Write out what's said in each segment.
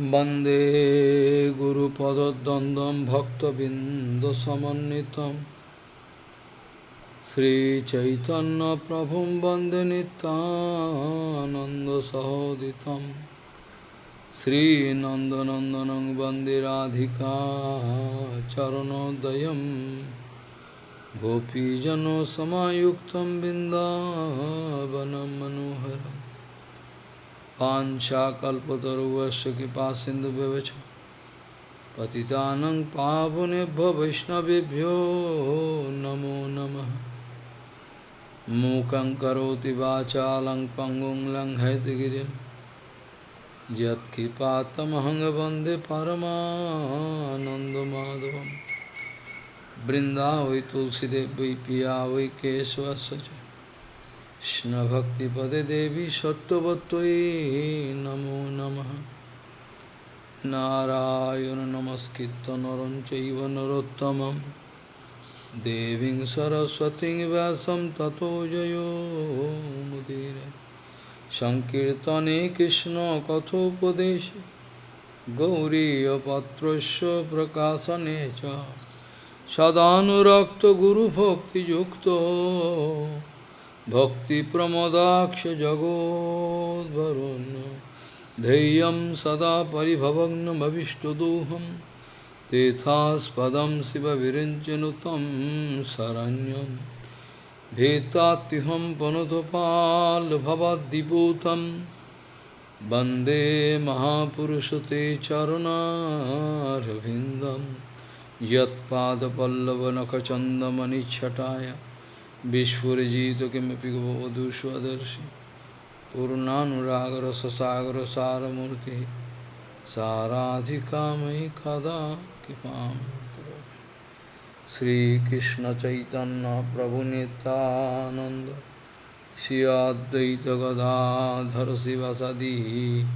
वन्दे गुरुपदद्वन्द्वं भक्तबिन्दसमन्वितं श्रीचैतन्यप्रभुं वन्दे नितानन्दसहोदितं श्रीनन्दनन्दनं वन्दे राधिका चरणोदयं गोपीजनसमायुक्तं बिन्दावनं मनोहरम् पाञ्चाकल्पतरुवस्य कृपा सिन्धुव्यवच पतितानं पावनेभ्यो वैष्णवेभ्यो नमो नमः। मूकं करोति वाचालं पङ्गुं लङ्घयतिगिरिं यत्कृपातमहं वंदे परमानन्दमाधवं वृन्दावै तुलसीदेव वै पिया वै केशवस्य কৃষ্ণভক্তিপদে দেবী সত্যবত্যই নমো নম। নারায়ণ নমস্কৃত নরম চৈব নরোত্তম দেবী সরস্বতী ব্যাসম ততো জয়োমুদীর সংকীর্তনে কৃষ্ণ কথোপদেশ। গৌরীপত্র প্রকাশনে সদানুরক্ত গুরুভক্তিযুক্ত। भक्तिप्रमोदाक्ष जगोद्वरुन् धैर्यं सदा परिभवग्नमविष्टदोहं तेथास्पदं शिवविरिञ्चनुतं शरण्यं भेत्तात्युहं पुनतपाल्भवद्दिपूतं वन्दे महापुरुषते चरुणारविन्दं यत्पादपल्लवनखचन्दमनिच्छटाय Vishpurajito kimapi gavadusvadarshi Purnanuragra sasagra saramurti Saradhikamai kada kipam Sri Krishna Chaitanya Prabhu Nityananda Sri Advaita Gadadhar Sivasadi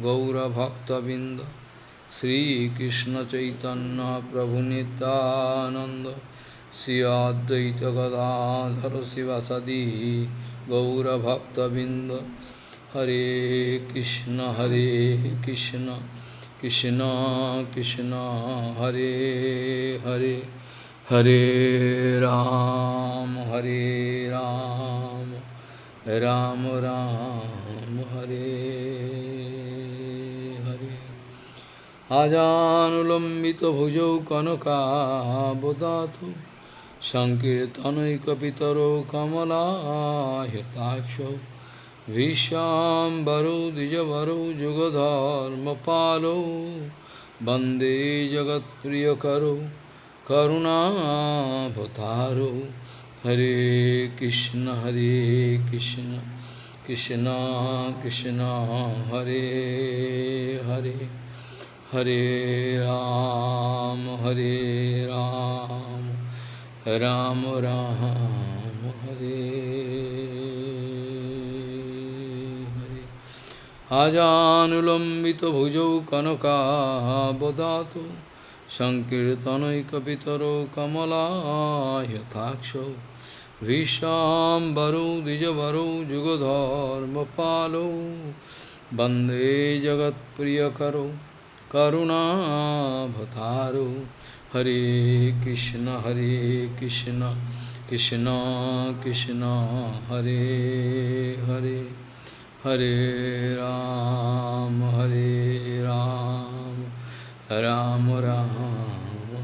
Gaura Bhakta Binda Sri Krishna Chaitanya Prabhu Nityananda Advaita Gadadhara Sivasadi Gaura Bhakta Binda Hare Krishna Hare Krishna Krishna Krishna Hare Hare Hare Ram Hare Ram Ram Ram Hare Hare Ajanulambita bhujau kanaka bodhatu सङ्कीर्तनैकपितरो कमलायताक्षौ विश्वाम्बरो द्विजवरो जुगधर्मपालो वन्दे जगत्प्रियकरो करुणाभतारो हरे कृष्ण हरे कृष्ण कृष्ण कृष्ण हरे हरे हरे राम हरे Ram Ram Ram Hare Hare Ram राम हरे हरे आजानुलम्बितभुजौ कनकाबदातु सङ्कीर्तनैकपितरौ कमलायथाक्षौ विशाम्बरौ द्विजवरौ जुगधर्मपालौ वन्दे जगत्प्रियकरौ करुणाभतारौ Hare Krishna, Hare Krishna, Krishna Krishna, Hare Hare, Hare Ram, Hare Ram, Ram Ram,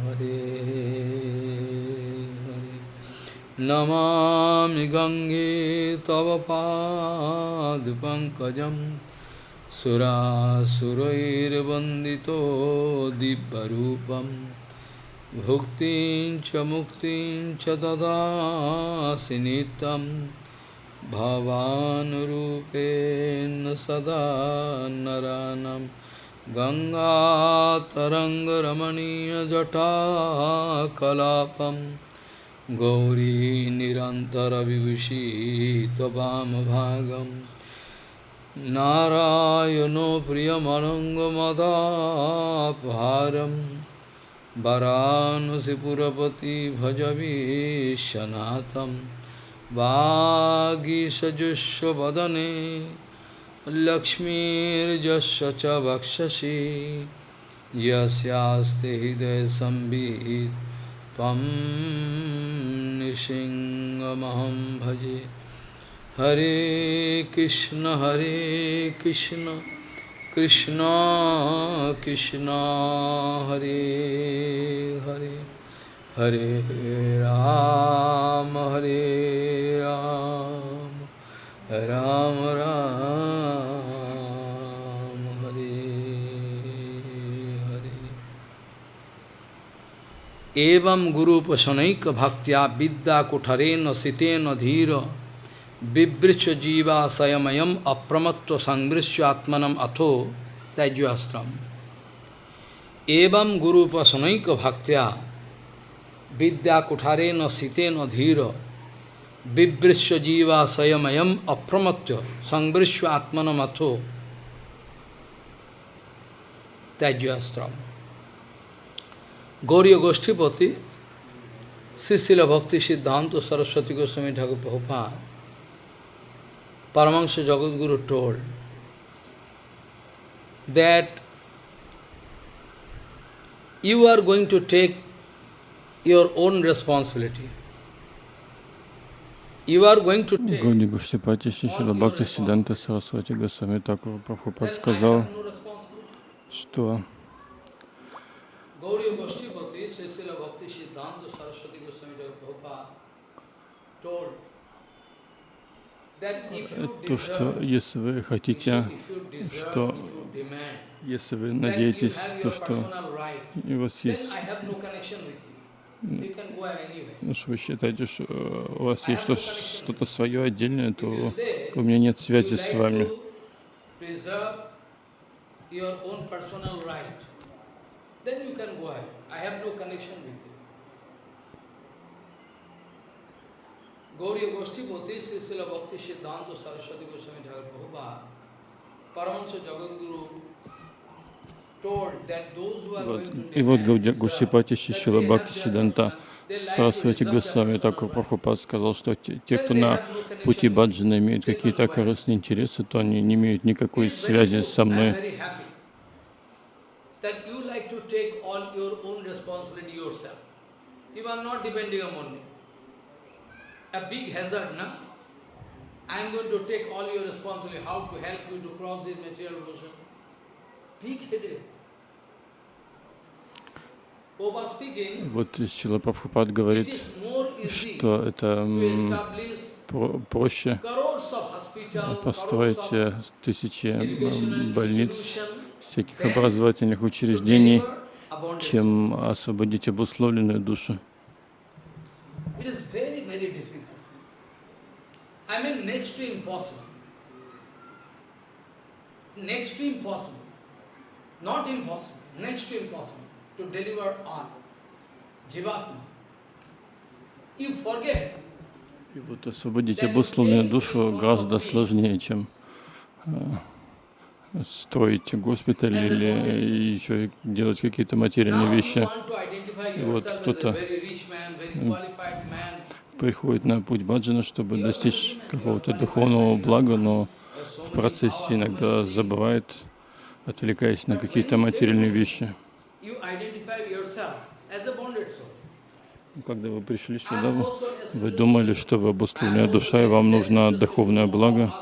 Hare Hare. Namami Gange Tava Pad Pankajam Sura Surair Bandito Dibbarupam Bhuktin cha muktin cha dadasi nitam Bhavanurupen sada naranam Ganga taranga ramaniya jata kalapam Gauri nirantara vivushi tabam bhagam Narayano priyamanangamadaparam वरानसीपुरपति भजवीशनाथं वागीसजुष्वदने लक्ष्मीर्जस्य च वक्षसि। यस्यास्ते हृदय संवित् त्वं भजे। हरे कृष्ण हरे कृष्ण। কৃষ্ণ কৃষ্ণ হরে হরে হরে রাম হরে রাম রাম রাম, হরে হরে। এবং গুরু উপাসনৈক ভক্তিয়া বিদ্যা কুঠরেন শীতেন ধীর। Vibrisya jiva sayamayam apramatva sangrisya atmanam atho tajyastram. Evam guru pasanaika bhaktya vidya kuthare no site no dhira vibrisya jiva sayamayam apramatya sangrisya atmanam atho Tajyastram. Gauriya Goshtipati, Sisila Bhakti Siddhanta Saraswati Goswami Thakur Prabhupada Paramahansa Jagadguru told that you are going to take your own responsibility. You are going to take Гауди Гуштипати Шишила Бхакти Сиданта Сарасвати Госвами Такур Прабхупад сказал, что Gauriya Goshtipati, Srisila Bhakti Siddhanta Saraswati Goswami Prabhupada told то, что если вы хотите, что если вы надеетесь, то, что у вас есть ну, что вы считаете, что у вас есть что-то свое отдельное, то у меня нет связи с вами. Then you can go ahead. I have no connection with you. Gauriya Goshtipati, Srisila Bhakti Siddhanta Saraswati Goswami Thakur Prabhupada, Paramahansa Jagadguru Вот. И вот Гуштипати Шишила Бхакти Сиданта Сарасвати Госвами Такур Прабхупад сказал, что те, кто на пути баджана имеют какие-то корыстные интересы, то они не имеют никакой связи со мной. You are not depending on me a big hazard, no? I am going to take all your responsibility, how to help you to cross this material ocean. Big headache. Вот Шила Прабхупад говорит, что это проще построить э, тысячи больниц, всяких образовательных учреждений, чем освободить обусловленную душу. I mean next to impossible. Next to impossible. Not impossible, next to impossible to deliver on Jivatma. You forget. И вот освободить обусловленную душу гораздо сложнее, чем э, строить госпиталь или еще делать какие-то материальные вещи. И вот кто-то приходит на путь баджана, чтобы достичь какого-то духовного блага, но в процессе иногда забывает, отвлекаясь на какие-то материальные вещи. Когда вы пришли сюда, вы думали, что вы обусловленная душа, и вам нужно духовное благо.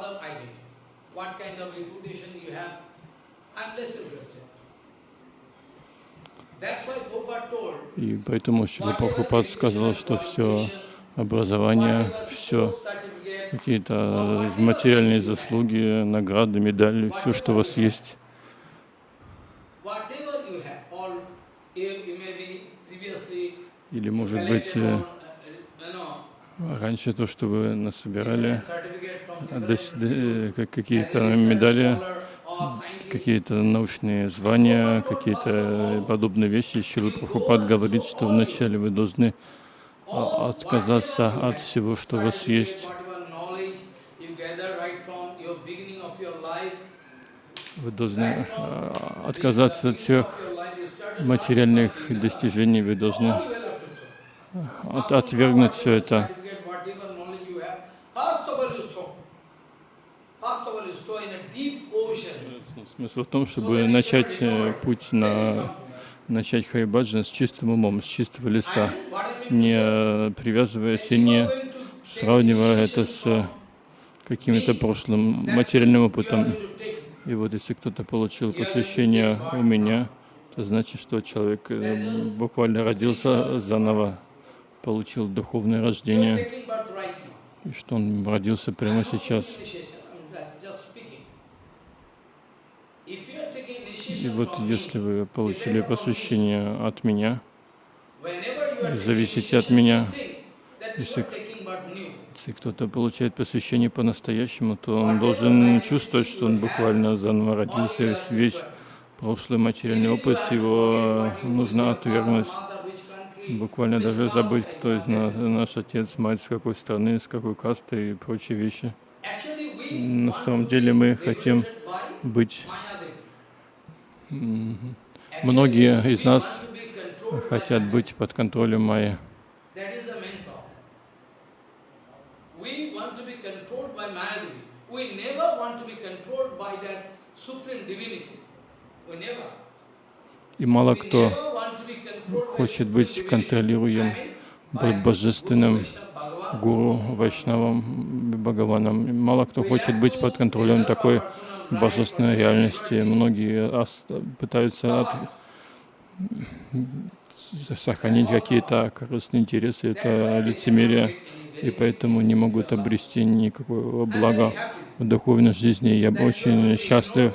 И поэтому Шила сказал, что все образование, все, какие-то материальные заслуги, награды, медали, все, что у вас есть. Или, может быть, э, раньше то, что вы насобирали, какие-то медали, какие-то научные звания, какие-то подобные вещи. Шила Прабхупад говорит, что вначале вы должны отказаться от всего, что у вас есть. Вы должны а, отказаться от всех материальных достижений, вы должны от, отвергнуть все это. Смысл в том, чтобы начать э, путь на начать хайбаджан с чистым умом, с чистого листа, не привязываясь и не сравнивая это с каким-то прошлым материальным опытом. И вот если кто-то получил посвящение у меня, это значит, что человек э, буквально родился заново, получил духовное рождение, и что он родился прямо сейчас. И вот если вы получили посвящение от меня, зависите от меня, если, если кто-то получает посвящение по-настоящему, то он должен чувствовать, что он буквально заново родился, весь прошлый материальный опыт, его нужно отвергнуть. Буквально даже забыть, кто из нас, наш отец, мать, с какой страны, с какой касты и прочие вещи. На самом деле мы хотим быть... Многие из нас хотят быть под контролем Майи. И мало кто хочет быть контролируем божественным гуру, вайшнавом, Бхагаваном. Мало кто хочет быть под контролем такой божественной реальности. Многие пытаются от... сохранить какие-то корыстные интересы. Это лицемерие, и поэтому не могут обрести никакого блага в духовной жизни. Я очень счастлив,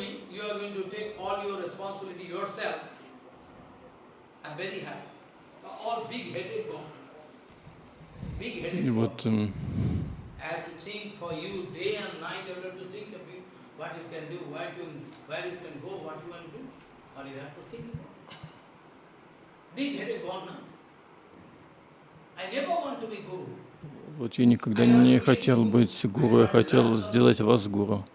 И вот эм, вот я никогда не хотел быть гуру, я хотел сделать вас гуру.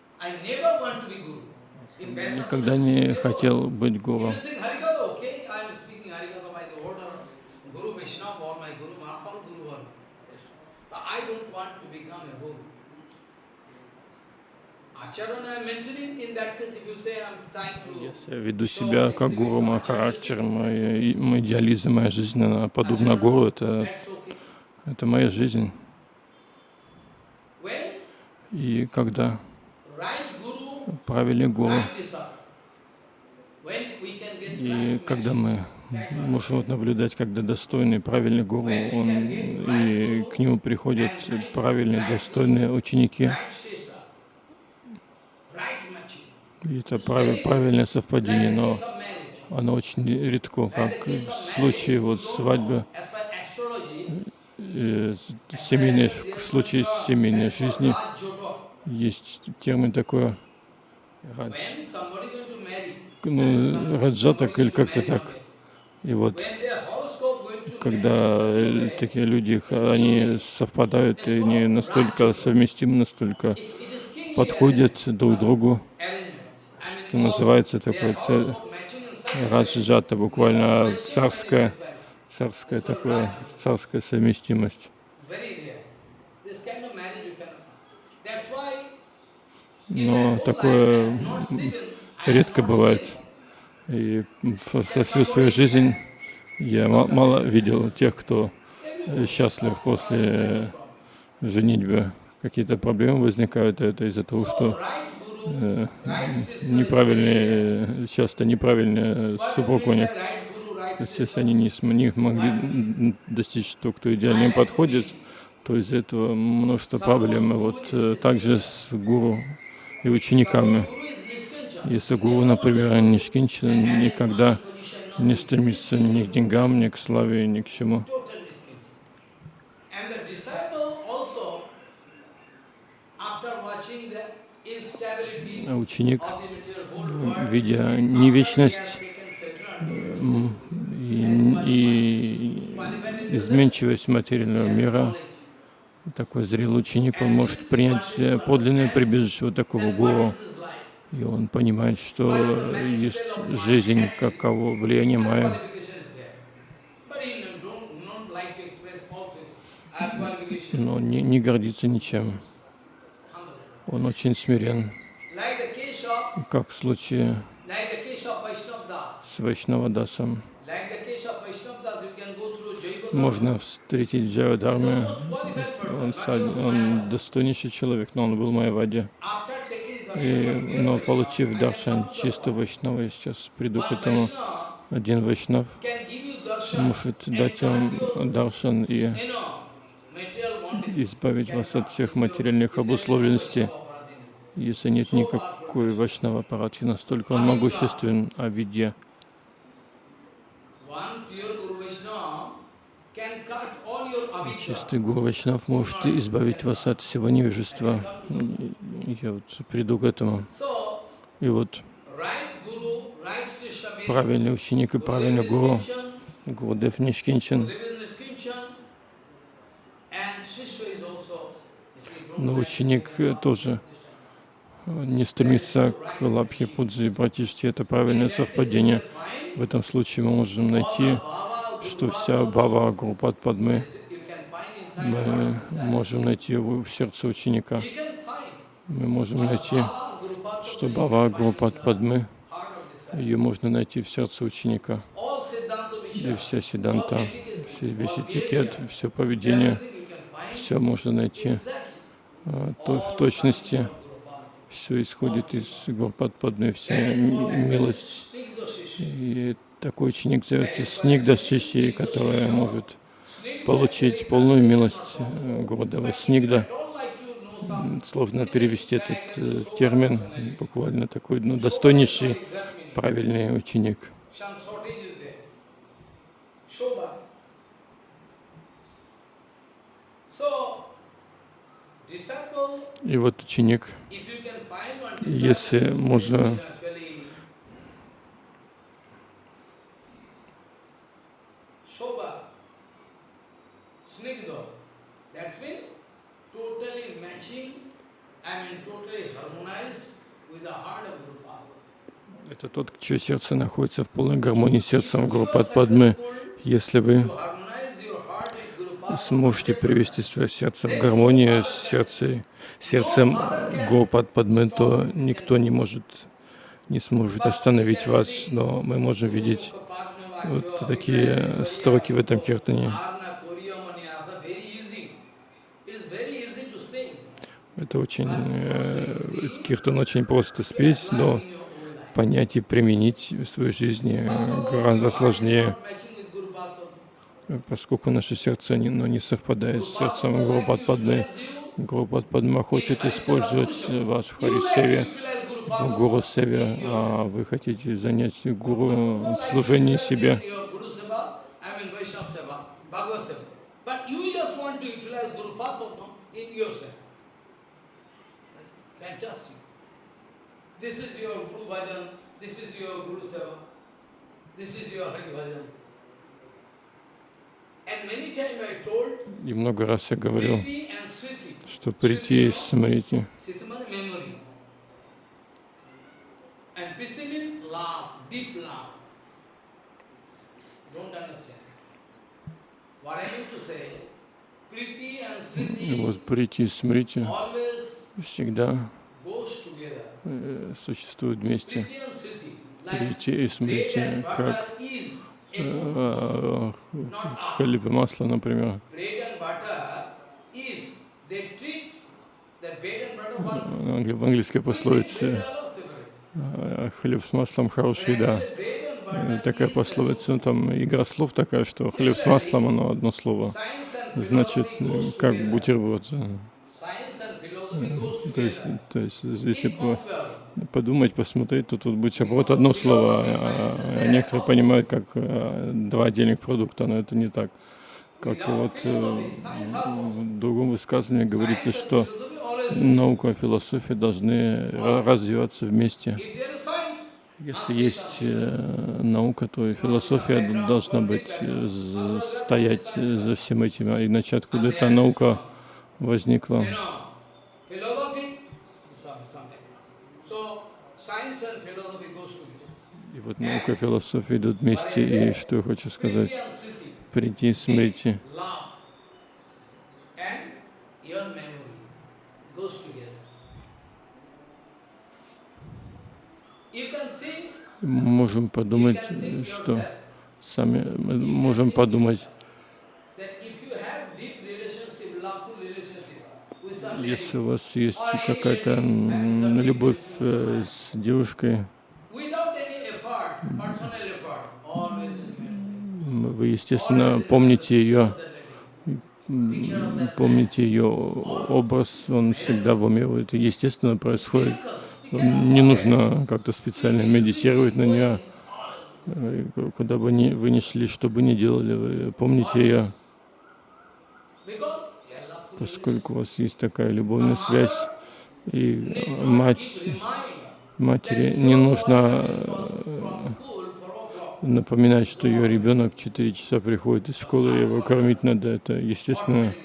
Никогда не хотел быть гуру. Если я веду себя как гуру, мой характер, мой, мой идеализм, моя жизнь, она подобна гуру, это, это моя жизнь. И когда правильный гуру, и когда мы можем наблюдать, когда достойный, правильный гуру, он, и к нему приходят правильные, достойные ученики, и это прав, правильное совпадение, но оно очень редко, как в случае вот свадьбы, э, семейной, в случае семейной жизни есть термин такой ну, раджатак или как-то так. И вот когда э, такие люди, они совпадают, и они настолько совместимы, настолько подходят друг другу, что называется такое раджата, буквально царская, царская такое, царская совместимость. Но такое редко бывает. И со всю свою жизнь я мало видел тех, кто счастлив после женитьбы. Какие-то проблемы возникают, это из-за того, что неправильные, часто неправильный супруг у них. Они не, не могли достичь того, кто идеально им подходит, то из-за этого множество проблем. Вот э, также с гуру и учениками. Если гуру, например, не шкинчен, никогда не стремится ни к деньгам, ни к славе, ни к чему. А ученик, видя невечность и, и изменчивость материального мира, такой зрелый ученик, он может принять подлинное прибежище вот такого гуру, и он понимает, что есть жизнь, каково влияние Майя. Но не, не гордится ничем. Он очень смирен. как в случае с Вайшнавадасом. Можно встретить person, Он, он достойнейший человек, но он был в Майаваде. И, но получив даршан can come to чисто the Вайшнава, я сейчас приду к этому. Один Вайшнав может дать вам даршан и избавить вас от всех материальных обусловленностей. Если нет никакой Вайшнава Парадхи, настолько он могуществен, а avidya. Чистый Гуру Вайшнав может избавить вас от всего невежества. Я вот приду к этому. И вот правильный ученик и правильный гуру, Kinchan, Гурудев Нишкинчен, Gurudev is Niskinchan, and Shishya is also, you see, from но ученик э, тоже э, не стремится к Лабхе Пуджи и Братиште. Это правильное совпадение. В этом случае мы можем найти, что вся Бава Падмы can find inside мы можем найти в сердце ученика. Мы можем найти, что Бава in the Падмы, ее можно найти в сердце ученика. И вся седанта, весь этикет, все поведение, все можно найти то, в точности. Все исходит из Гурпад Падмы, вся милость. И такой ученик зовется Снигда Шиши, который может получить полную милость э, Гурудева. Снигда. Сложно перевести этот э, термин, буквально такой ну, достойнейший, правильный ученик. Some shortage is there. Shobha. So, disciple, И вот ученик, if you can find one если disciple, можно you actually Shobha, Snigdha, that's been totally matching, I mean totally harmonized with the heart of Guru Father. это тот, чье сердце находится в полной гармонии с сердцем Гурупад Падмы. Если вы сможете привести свое сердце в гармонию с сердцем, сердцем Гурупад Падмы, то никто не может, не сможет остановить вас. Но мы можем видеть вот такие строки в этом киртане. Это очень, э, киртан очень просто спеть, но понять и применить в своей жизни э, гораздо сложнее, поскольку наше сердце не, ну, не совпадает с сердцем Гурупад Падмы. Гурупад Падма хочет использовать вас в Харисеве, в Гуру Севе, а вы хотите занять гуру в служении себе. This is your Guru Bhajan, this is your Guru Seva, this is your Hari Bhajan. And many times I told И много раз я говорил, что прийти и смотрите, и вот прийти и смотрите всегда э, существуют вместе. Прийти и смотрите, как э, хлеб и масло, например. В английской пословице э, хлеб с маслом хорошая еда. Э, Такая пословица, ну, там игра слов такая, что хлеб с маслом, оно одно слово. Значит, э, как бутерброд. э, То есть, то есть если. Подумать, посмотреть, то тут бутерброд одно слово, а, а некоторые понимают как э, два отдельных продукта, но это не так. Как вот э, в другом высказывании говорится, что наука и философия должны ра- развиваться вместе. Если есть э, наука, то и философия должна быть, э, стоять за всем этим, а иначе откуда эта наука возникла? you know, philosophy, some, something. So, science and philosophy goes together. И вот наука и философия идут вместе, и что я хочу сказать? Прийти, together. Мы можем подумать, что сами мы можем подумать, если у вас есть какая-то любовь э, с девушкой, вы, естественно, помните ее, помните ее образ, он всегда в уме, это естественно происходит. Не нужно как-то специально медитировать на нее, куда бы ни, вы ни шли, что бы ни делали, вы помните ее, поскольку у вас есть такая любовная связь, и мать, матери не нужно э, напоминать, что ее ребенок в 4 часа приходит из школы, его кормить надо. Это естественно,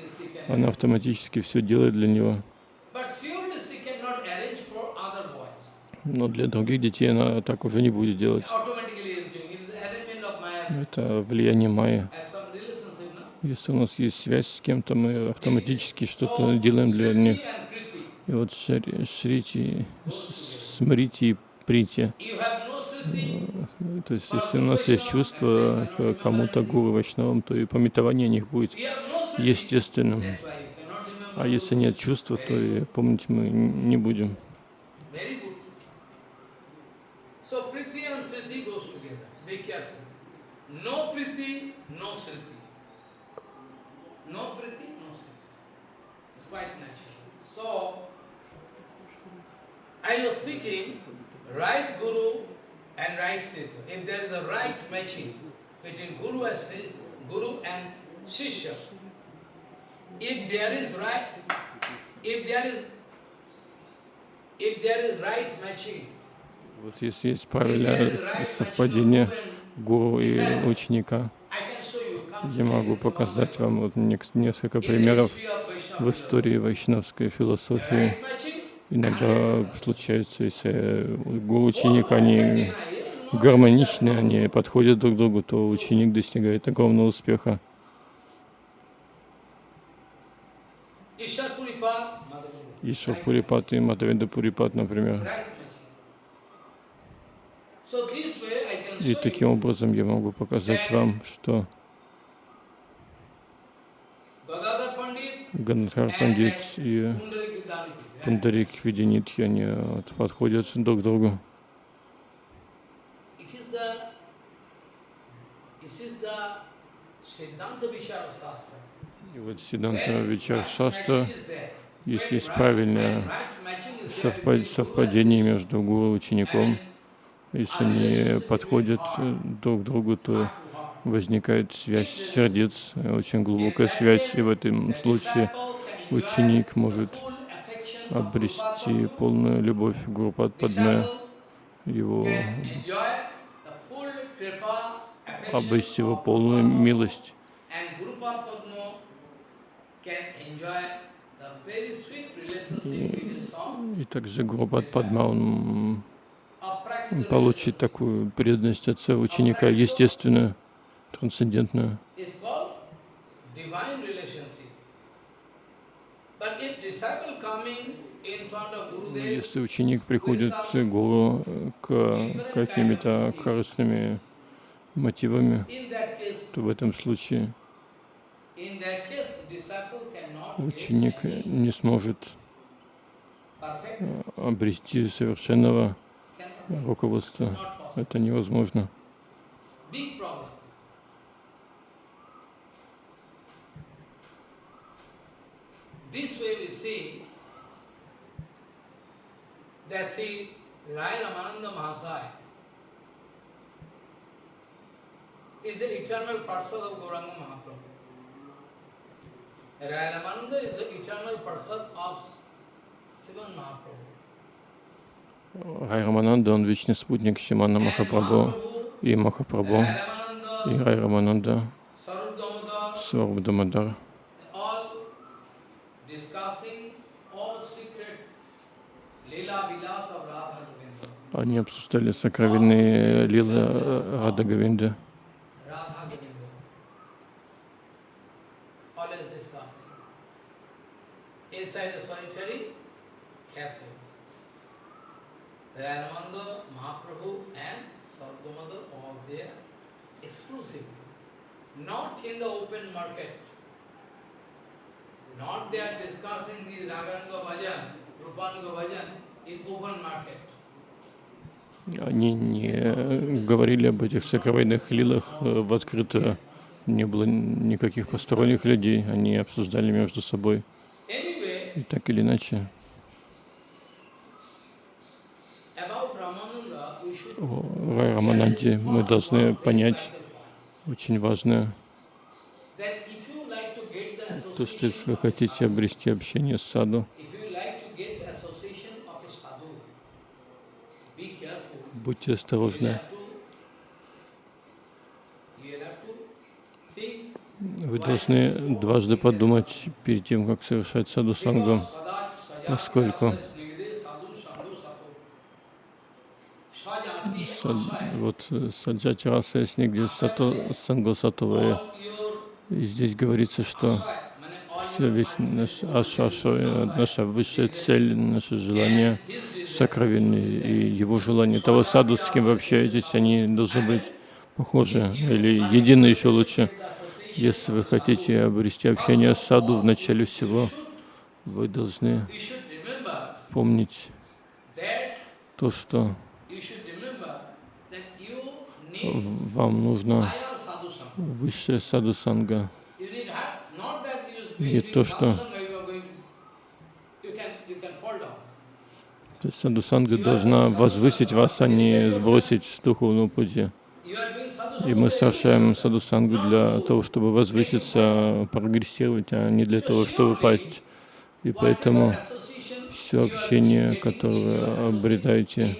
она автоматически все делает для него. Но для других детей она так уже не будет делать. Это влияние майя. Если у нас есть связь с кем-то, мы автоматически что-то делаем для них. И вот Шри- Шрити, С- Смрити и Прити. То есть, если у нас есть чувство к кому-то гуру Вайшнавам, то и пометование о них будет естественным. А если нет чувства, то и помнить мы не будем. So, I was speaking, right Guru and right Sriti. If there is a right matching between Guru and Guru and Shishya, if there is right, if there is if there is right matching, Вот если есть правильное совпадение гуру и ученика, я могу показать вам вот несколько примеров в истории вайшнавской философии. Иногда случается, если гуру ученик, они гармоничны, они подходят друг к другу, то ученик достигает огромного успеха. Ишвар Пурипат и Мадхавендра Пурипат, например. И таким образом я могу показать вам, что Гададхар Пандит и Pundarik Vidyanidhi. right? Пундарик Видьянидхи, они подходят друг к другу. И вот Сиданта Вичар there, если есть правильное совпадение между гуру и учеником, если они подходят э, друг к другу, то возникает связь сердец, э, очень глубокая связь, и в этом случае ученик может обрести полную любовь Гуру его, обрести его полную милость. И также Гуру Падма, он получит такую преданность отца ученика, естественную, трансцендентную. But if Если ученик приходит к гуру к какими-то корыстными мотивами, то в этом случае ученик не сможет э, обрести совершенного руководства. Это невозможно. This way we see Рай Рамананда, он вечный спутник Шимана Махапрабху и Махапрабху, и Рай Рамананда, Damodar, Сварбдамадар. all discussing all secret Leela Vilas of Radha Govinda. Они обсуждали сокровенные лилы э, Рада Говинды. Radha Govinda. Always discussing. Inside the solitary castle. Ramananda, Mahaprabhu and there exclusively. Not in the open market. Not they are discussing the Raganuga Bhajan, Rupanuga Bhajan in open market. Они не говорили об этих сокровенных лилах э, в открытую. Не было никаких посторонних людей. Они обсуждали между собой. И так или иначе, о Рамананде мы должны понять очень важное, то, что если вы хотите обрести общение с саду, if you like to get the association of a sadhu, be careful. Будьте осторожны. Вы должны дважды подумать перед тем, как совершать саду sadaj поскольку сад- вот э, саджати раса есть нигде сато, сангу сатовая. И здесь говорится, что весь наш ашаша, э, наша высшая цель, наше желание сокровенные, и его желание того саду, с кем вы общаетесь, они должны быть похожи или едины еще лучше. Если вы хотите обрести общение с саду в начале всего, вы должны помнить то, что вам нужно higher sadhu sangha. высшее саду can fall down. То есть саду санга должна возвысить вас, а не сбросить с духовного пути. И мы совершаем good. саду сангу для того, чтобы возвыситься, прогрессировать, а не для того, чтобы пасть. И поэтому все общение, которое обретаете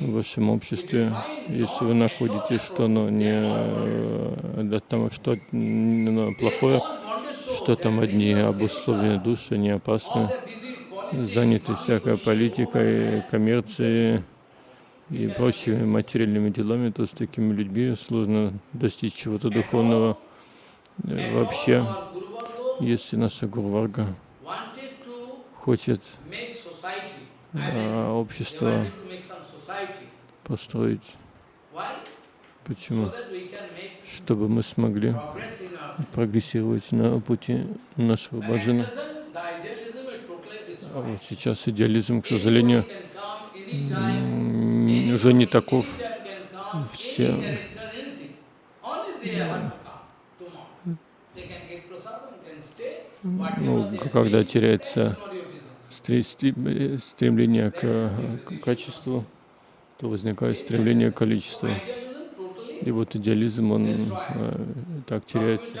в вашем обществе, если вы находите, что оно не э, для того, что оно плохое, что там одни обусловленные души не опасны, заняты всякой политикой, коммерцией и прочими материальными делами, то с такими людьми сложно достичь чего-то духовного. Э, Вообще, если наша Гурварга хочет а, общество построить, почему? Чтобы мы смогли прогрессировать на пути нашего баджана. А вот сейчас идеализм, к сожалению, уже не таков. Все ну, когда теряется стре- стре- стремление к качеству, то возникает стремление к количеству. И вот идеализм, он э, так теряется.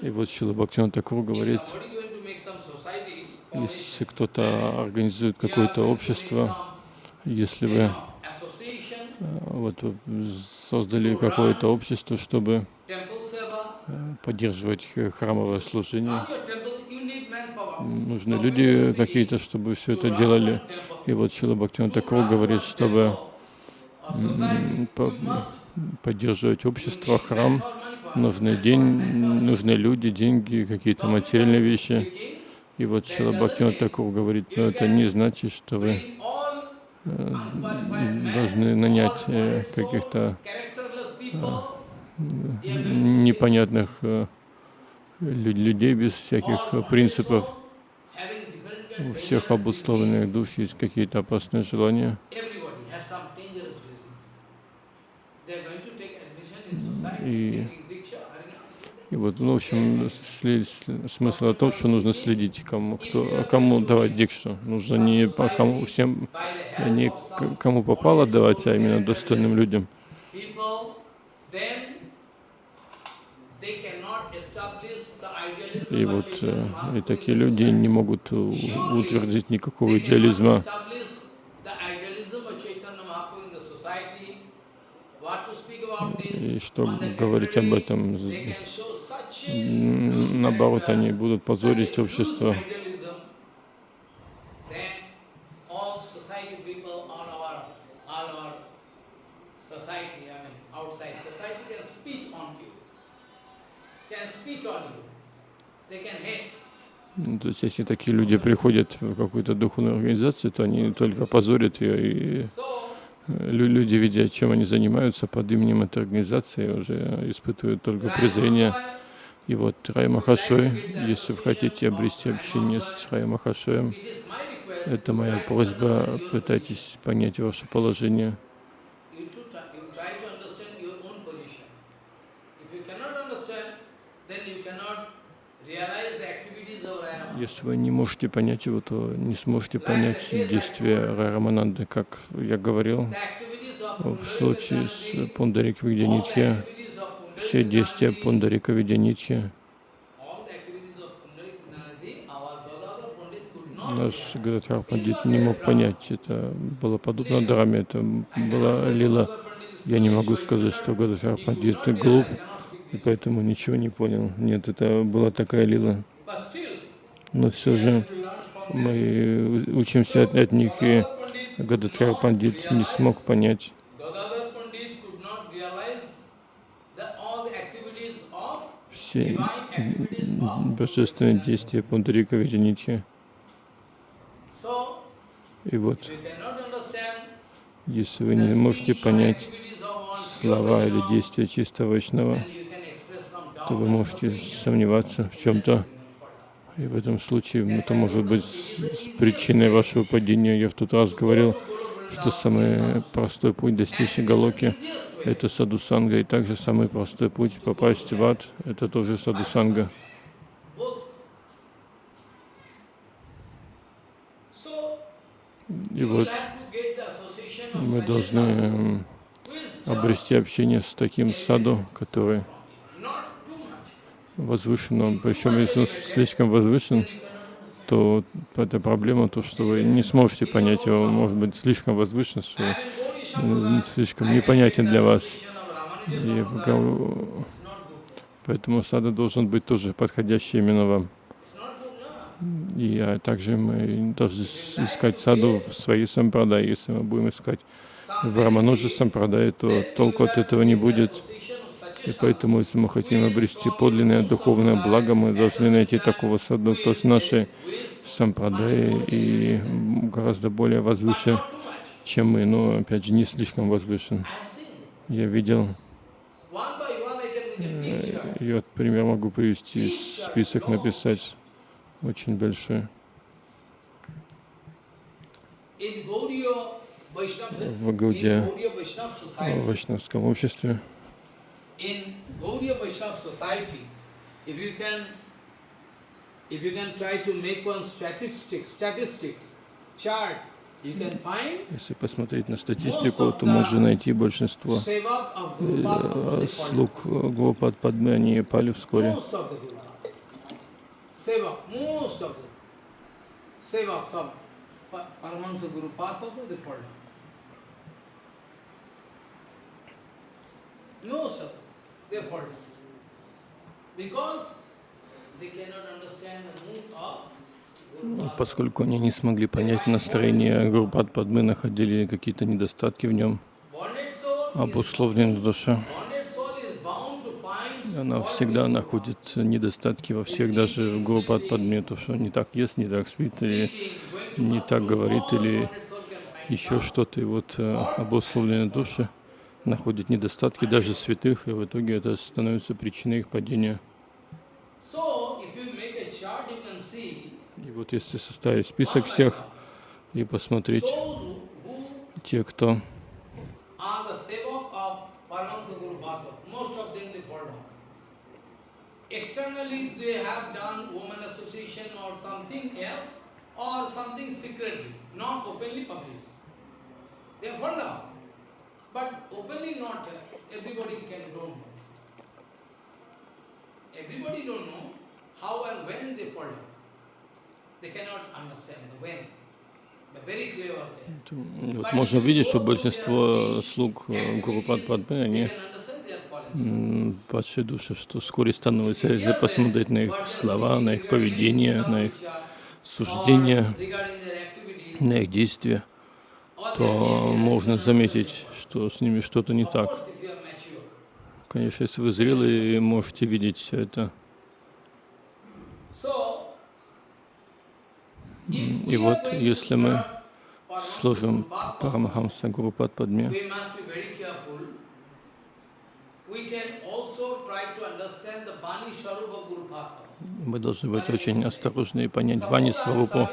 И вот Шила Бхактиван Такур говорит, если кто-то организует какое-то общество, если вы э, вот создали какое-то общество, чтобы э, поддерживать храмовое служение, нужны люди какие-то, чтобы все это делали. И вот Шила Бхактиван Такур говорит, чтобы поддерживать общество, храм, нужны, день, нужны люди, деньги, какие-то материальные вещи. И вот Шила Бхактиван Такур говорит, но это не значит, что вы э, должны нанять э, каких-то непонятных э, лю- людей без всяких э, принципов. У всех обусловленных душ есть какие-то опасные желания. И, и вот, ну, в общем, сли- смысл о том, что нужно следить, кому, кто, кому давать дикшу. Нужно не по кому всем, не кому попало давать, а именно достойным людям. И вот э, и такие люди не могут утвердить никакого идеализма. И что говорить об этом? Наоборот, они будут позорить общество. Ну, То есть, если такие люди приходят в какую-то духовную организацию, то они только позорят ее и Лю- Люди, видя, чем они занимаются под именем этой организации, уже испытывают только презрение. И вот Рай Махашой, если вы хотите обрести общение с Рай Махашоем, это моя просьба, пытайтесь понять ваше положение. You, to try, you try to understand your own position. If you cannot understand, then you cannot realize the activities of Rayama. Если вы не можете понять его, то не сможете понять действия Рай Рамананды, как я говорил. В случае с Пундарик Видянитхи, все действия Пундарика Видянитхи, наш. Гададхар Пандит не мог понять. Это было подобно драме, это была лила. Я не могу сказать, что Гададхар Пандит глуп, и поэтому ничего не понял. Нет, это была такая лила. Но все же мы учимся от, от них, и Gadadhar Pandit Гададхар Пандит не смог понять. Все божественные действия Пундарика Видянитхи. So, И вот, если вы не можете понять слова или действия чистого doubt то вы можете сомневаться в чем-то. И в этом случае это может быть с причиной вашего падения. Я в тот раз говорил, что самый простой путь достичь Галоки — это садусанга, и также самый простой путь попасть в ад — это тоже садусанга. И вот мы должны обрести общение с таким саду, который much. возвышен, но причем если он слишком возвышен, то это проблема, то, что вы не сможете понять его, может быть слишком возвышен, что слишком непонятен для вас. И. Поэтому сада должен быть тоже подходящий именно вам. И а также мы должны искать саду в своей сампрадай. Если мы будем искать в Рамануджа сампрадай, то толку от этого не будет. И поэтому, если мы хотим обрести подлинное духовное благо, мы должны найти такого саду, кто с нашей сампрадаи и гораздо более возвыше, not too much. чем мы, но опять же не слишком возвышен. Я видел, picture. и вот пример могу привести, список написать очень большой. В Гауде, в вайшнавском обществе, in Gauriya Vaishnava society, if you can, if you can try to make one statistics, statistics chart, you can find если посмотреть на статистику, то можно найти большинство э, слуг Гопад Падмы, они пали вскоре. Most of them, they fall down. Because they cannot understand the mood of Guru Padma. Поскольку они не смогли понять настроение Гурупад Падмы, находили какие-то недостатки в нем, bound to find она всегда находит недостатки во всех, даже в Гурупад Падме, то, что не так ест, не так спит, или не так говорит, или еще что-то. И вот э, обусловленная душа находит недостатки даже святых, и в итоге это становится причиной их падения. И вот если составить список всех и посмотреть те, кто they. Externally have done woman association or something else, or something secretly, not openly published. They fall down. But openly not, uh, everybody can don't know. Everybody don't know how and when they fall down. They cannot understand the when. Вот можно видеть, что большинство слуг э, Гурупад Падмы, They они падшие души, что вскоре становится, если посмотреть на их слова, на их поведение, на их суждения, на их действия, то можно заметить, что с ними что-то не так. Конечно, если вы зрелые, можете видеть все это. И вот, если мы служим Парамахамса Гуру Падме, we must be very careful. We can also try to understand the Bani Swarupa Guru Bhakta. мы должны быть очень осторожны и понять Вани Сварупу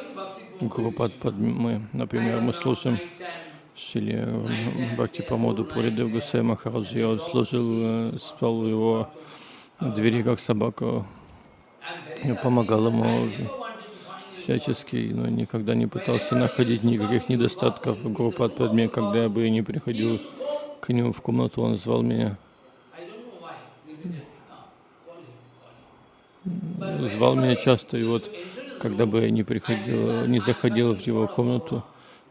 Гуру Падме. Например, мы слушаем Шили Бхакти Памоду Пуридев Гусей Махараджи. Он служил, э, спал у его двери как собака, и помогал ему всячески, но никогда не пытался находить никаких недостатков Гурупад Падме. Когда я бы не приходил к нему в комнату, он звал меня. Звал меня часто, и вот когда бы я не приходил, не заходил в его комнату,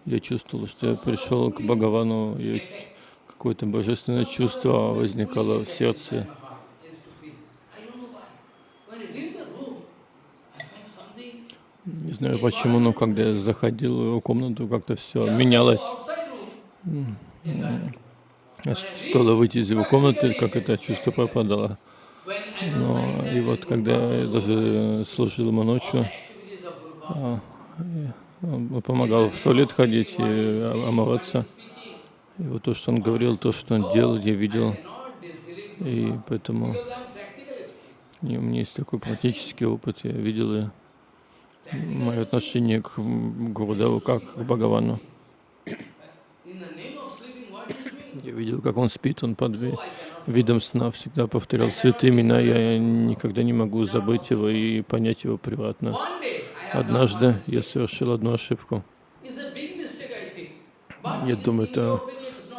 я чувствовал, что я пришел к Бхагавану, какое-то божественное чувство возникало в сердце. Не знаю почему, но когда я заходил в его комнату, как-то все менялось. Стоило выйти из его комнаты, как это чувство пропадало. Но и вот когда я даже служил ему ночью, помогал в туалет ходить и омываться. И вот то, что он говорил, то, что он делал, я видел. И поэтому у меня есть такой практический опыт, я видел и мое отношение к Гурудеву как к Бхагавану. Я видел, как он спит, он под видом сна всегда повторял святые имена, я никогда не могу забыть его и понять его превратно. Однажды я совершил одну ошибку. Я думаю, это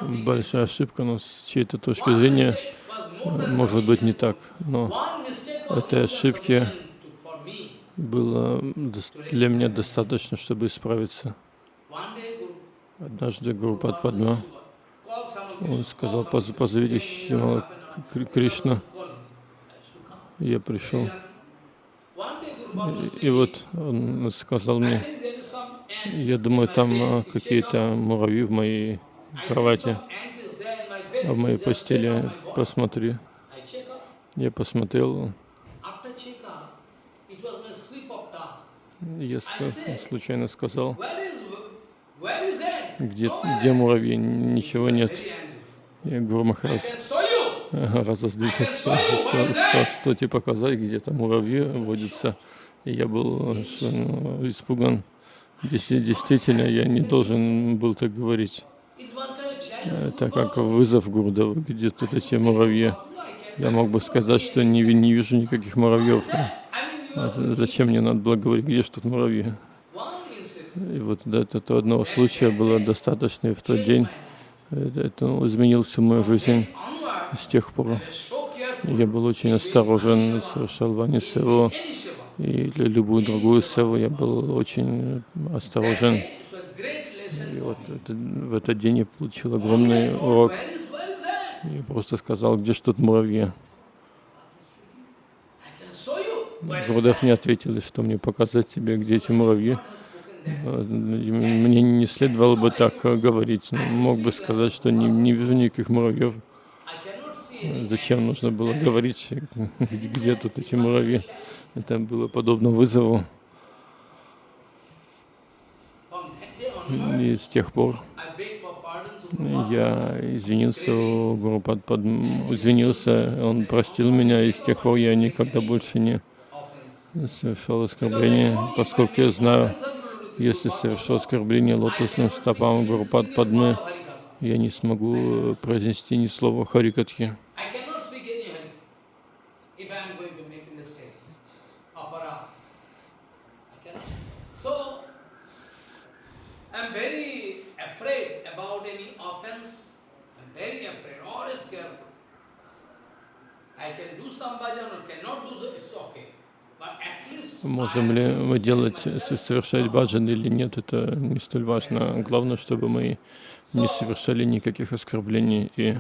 большая ошибка, но с чьей-то точки зрения может быть не так. Но этой ошибки было для меня достаточно, чтобы исправиться. Однажды Гуру Падма он сказал, позовите Кришна. Я пришел. И, вот он сказал мне, я думаю, там а, какие-то муравьи в моей кровати, в моей постели. Посмотри. Я посмотрел. Я случайно сказал, где, где муравьи? Ничего нет. Я говорю, Махарадж, разозлился, сказал, что тебе показать, где там муравьи водятся. И я был ну, испуган. Действительно, я не должен был так говорить. Это как вызов Гурдова, где тут эти муравьи. Я мог бы сказать, что не, не вижу никаких муравьев. А зачем мне надо было говорить, где же тут муравьи? И вот этого одного случая было достаточно, и в тот день это изменил всю мою жизнь. С тех пор я был очень осторожен, совершал и любую другую севу я был очень осторожен. И вот это, в этот день я получил огромный урок. Я просто сказал, где ж тут муравьи. Гурдев мне ответил, что мне показать тебе, где эти муравьи. Мне не следовало бы так говорить. Мог бы сказать, что не, не вижу никаких муравьев. Зачем нужно было говорить, где, тут эти муравьи? Это было подобно вызову. И с тех пор я извинился Гуру под, извинился, он простил меня, и с тех пор я никогда больше не совершал оскорбления, поскольку я знаю, если совершу оскорбление лотосным стопам Гурупад Падмы, я не смогу произнести ни слова Харикатхи. Можем ли мы делать, совершать баджан или нет, это не столь важно. Главное, чтобы мы не совершали никаких оскорблений и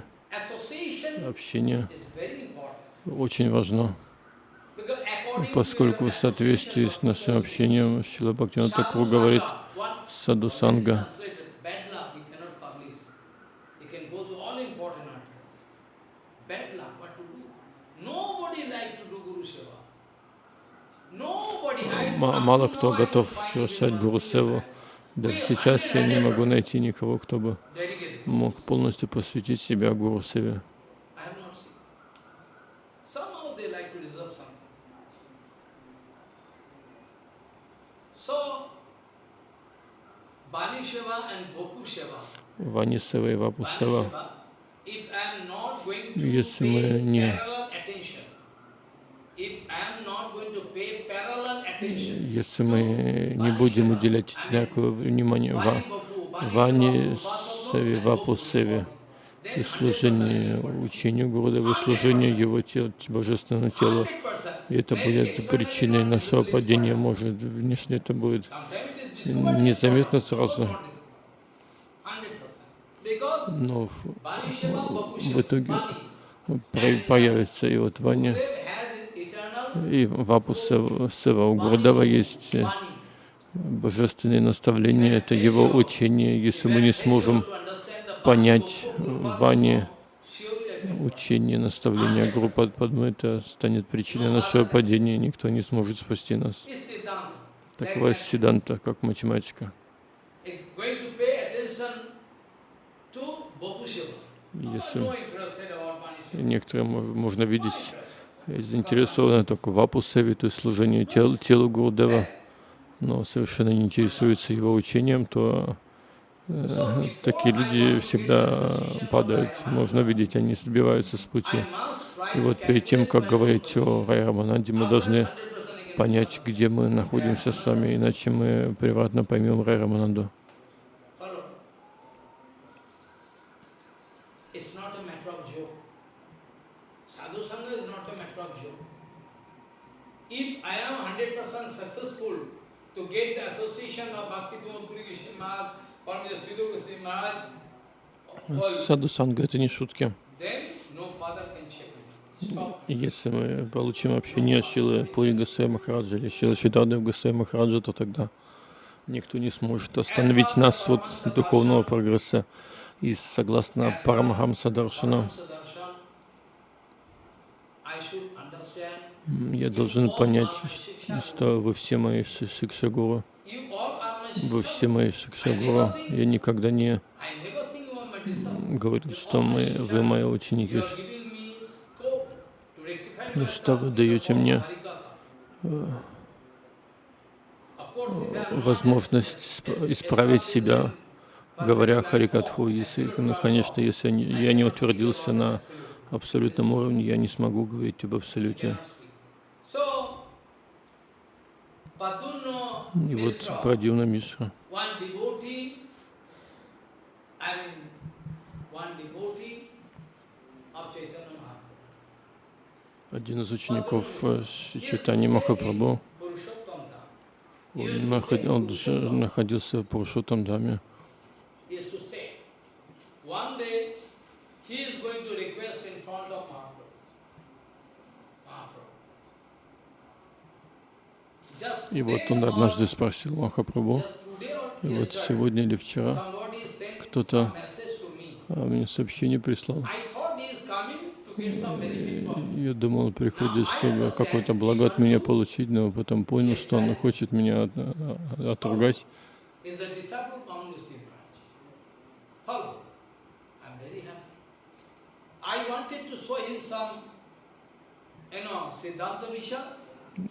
общение очень важно, поскольку в соответствии с нашим общением Шила Бхактина Такур говорит Саду Санга. Мало кто готов совершать Гуру Севу. Даже сейчас я не могу найти никого, кто бы мог полностью посвятить себя Гуру Севе. Вани Сева и Вапу Сева. Если мы не- Если мы не будем уделять одинаковое внимание Ва, Ване Севе, Вапу Севе, и служению учению Гурудева, и служению Его тел, Божественному телу. 100%, И это будет причиной нашего падения. Может, внешне это будет незаметно сразу, not discovered. 100%. Because но в, в итоге появится и вот Ваня, и Вапу Сева, Сева. У Гурудева есть э, божественные наставления, это его учение. Если мы не сможем понять Ване учение, наставление группы Падмы, это станет причиной нашего падения, никто не сможет спасти нас. Такова Сиданта, как математика. Если некоторые мож- можно видеть заинтересованы только в Апусеве, то есть служению тел, телу Гурдева, но совершенно не интересуются его учением, то э, такие люди всегда падают. Можно видеть, они сбиваются с пути. И вот перед тем, как говорить о Рай Рамананде, мы должны понять, где мы находимся с вами, иначе мы превратно поймем Рай Рамананду. Follow. It's not a matter of joke. Sadhu Sangha is not a matter of joke. If I am 100% successful to get the association of Bhakti Pramod Puri Krishna Maharaj, Paramahansa Sridhar Goswami Maharaj, Саду Санга — это не шутки. Если мы получим общение с Шилой Пури Гасай Махараджа или Шилой Шидардев Гасай Махараджа, то тогда никто не сможет остановить нас от духовного прогресса. И согласно Парамахамса Даршану, Paramahansa Darshan, I should understand м, я должен понять, что вы все мои ши- шикшагуру, вы все мои шикшагуру. Я никогда не говорю, что мы, вы мои ученики, Ну, что вы даете мне? Am возможность сп- исправить себя, говоря Харикатху. Если, ну, конечно, если я не утвердился на абсолютном уровне, я не смогу говорить об абсолюте. So, Padunno И вот Прадивна Мишра, один из учеников э, Шри Чайтани Махапрабху, он, наход- он находился в Пурушотам Даме. used to say, one day he is going to request in front of Mahaprabhu. Mahaprabhu. Just И вот он однажды спросил Махапрабху, и вот сегодня или вчера кто-то а, мне сообщение прислал. Я думал, приходит, чтобы какое-то благо от меня получить, но потом понял, что он хочет меня от- а- отругать.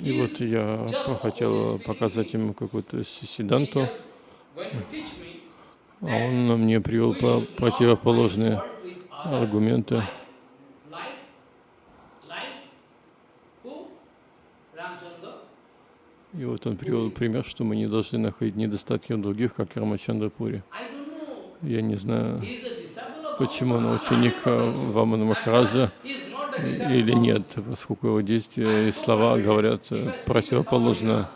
И вот я хотел показать ему какую-то си- сиданту, а он мне привел по противоположные аргументы. И вот он привел пример, что мы не должны находить недостатки в других, как Рамачандра Пури. Я не знаю, почему он ученик э, 100%. Вамана Махараджа Или нет, поскольку его действия и слова говорят э, противоположно.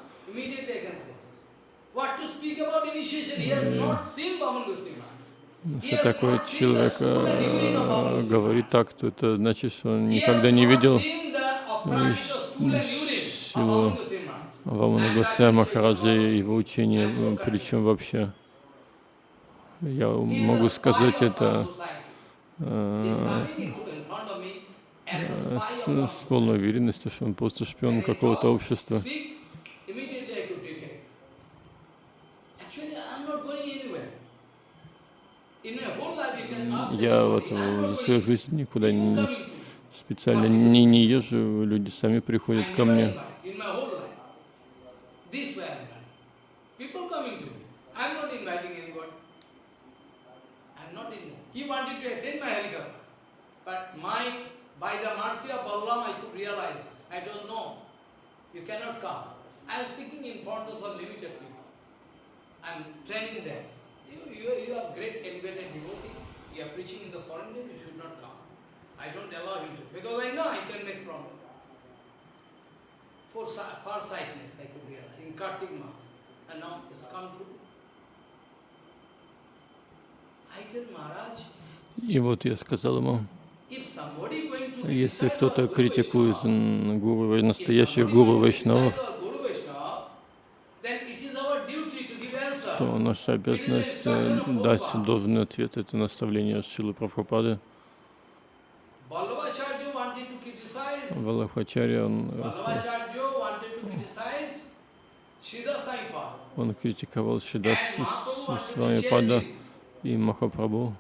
Если такой человек э, говорит так, то это значит, что он никогда не видел силу. Вамана Госвами Махараджа и его учения, э, причем вообще, я могу сказать это с, с полной уверенностью, что он просто шпион какого-то общества. Я вот за свою жизнь никуда не, специально не, не езжу, люди сами приходят ко мне. My helicopter, but my by the mercy of Balaram, I could realize, I don't know. You cannot come. I am speaking in front of some limited people. I'm training them. You, you, you are great elevated devotee. You are preaching in the foreign land, you should not come. I don't allow him to, because I know I can make problem. For far sightedness, I could realize, in Kartik Mass. And now it's come true. I tell Maharaj, И вот я сказал ему, если кто-то критикует гуру, настоящих гуру Вайшнавов, то наша обязанность э, дать должный ответ. Это наставление Шилы Прабхупады. Валахачарья, он, э, он критиковал Шидас And Mahaprabhu wanted с to вами chase Пада и Махапрабху,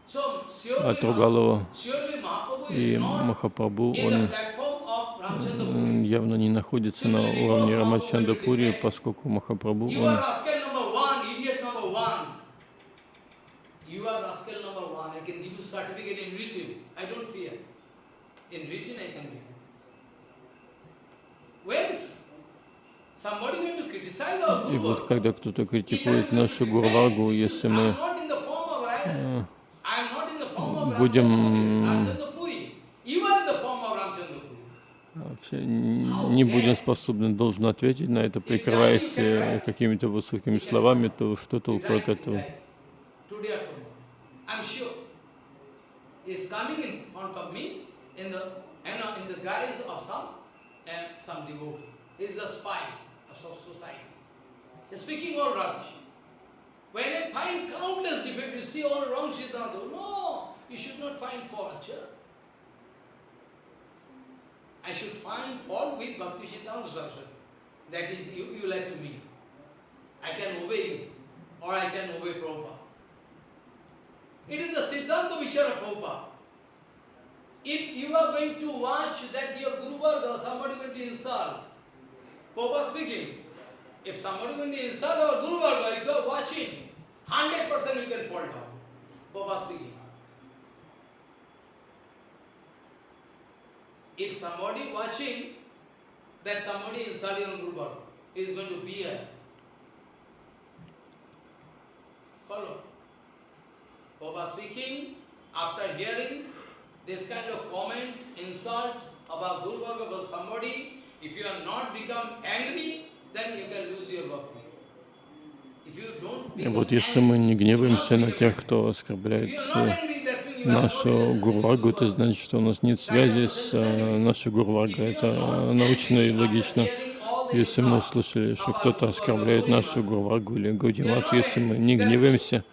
отругал его. И Махапрабху, он явно не находится на уровне Рамачандапури, поскольку Махапрабху, он И вот когда кто-то критикует нашу defend, если мы not не будем способны должно ответить на это, прикрываясь э, какими-то высокими словами, то что толку от этого? Sure. When I find countless defects, you see all wrong Siddhanta. No, you should not find fault, sir. I should find fault with Bhakti Siddhanta Saraswati. That is, you, you like to me. I can obey you, or I can obey Prabhupada. It is the Siddhanta Vichara Prabhupada. If you are going to watch that your Guru Varga, or somebody going to insult, Prabhupada speaking, if somebody going to insult our Guru Varga, if you are watching, 100% you can fall down. Prabhupada speaking. If somebody watching, that somebody insulting on Guru is going to be a Follow. Baba speaking, after hearing this kind of comment, insult about Guru Bhagavad about somebody, if you are not become angry, then you can lose your bhakti. И вот если мы angry, не гневаемся на тех, кто оскорбляет э, нашу with Гурвагу, это значит, что у нас нет связи с э, нашей Гурвагой. Это э, научно и логично. Если мы слышали, что кто-то оскорбляет нашу Гурвагу или Гаудимат, если мы не гневаемся,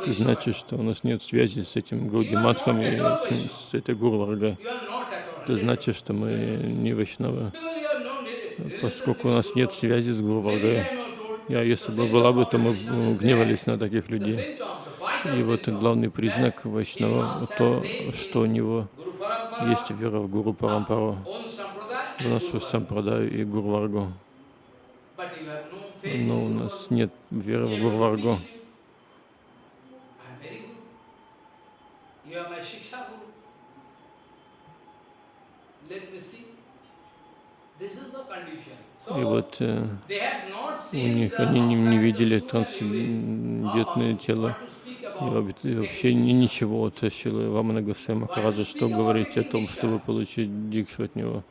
это значит, что у нас нет связи с этим Гаудиматхом и с, с этой all. Это значит, что мы не Вайшнавы, поскольку у нас нет связи с told, Я, если бы была бы, то мы бы гневались на таких людей. И вот главный признак Вайшнава то, что у него есть вера в Гуру Парампару, в нашу сампрадаю и Гурваргу. Но у нас нет веры в Гурваргу. И вот э, у них они не, не видели трансцендентное тело. И вообще- ничего от Шилы Вамана Госвами Махараджа, что говорить о том, чтобы получить дикшу от него.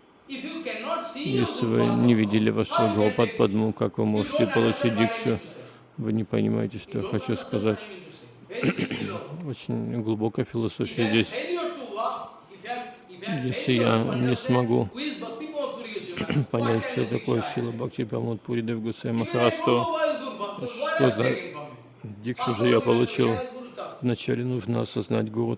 Если вы не видели вашего how you can Гурупад take it? Падму, как вы можете получить дикшу? Вы не понимаете, что я хочу сказать. Очень глубокая философия здесь. Если я не смогу понять, что такое Шила? Бхакти Прамод Пури Дев Гусей Even I Махарадж, don't что что за дикшу же я получил. Вначале нужно осознать Гуру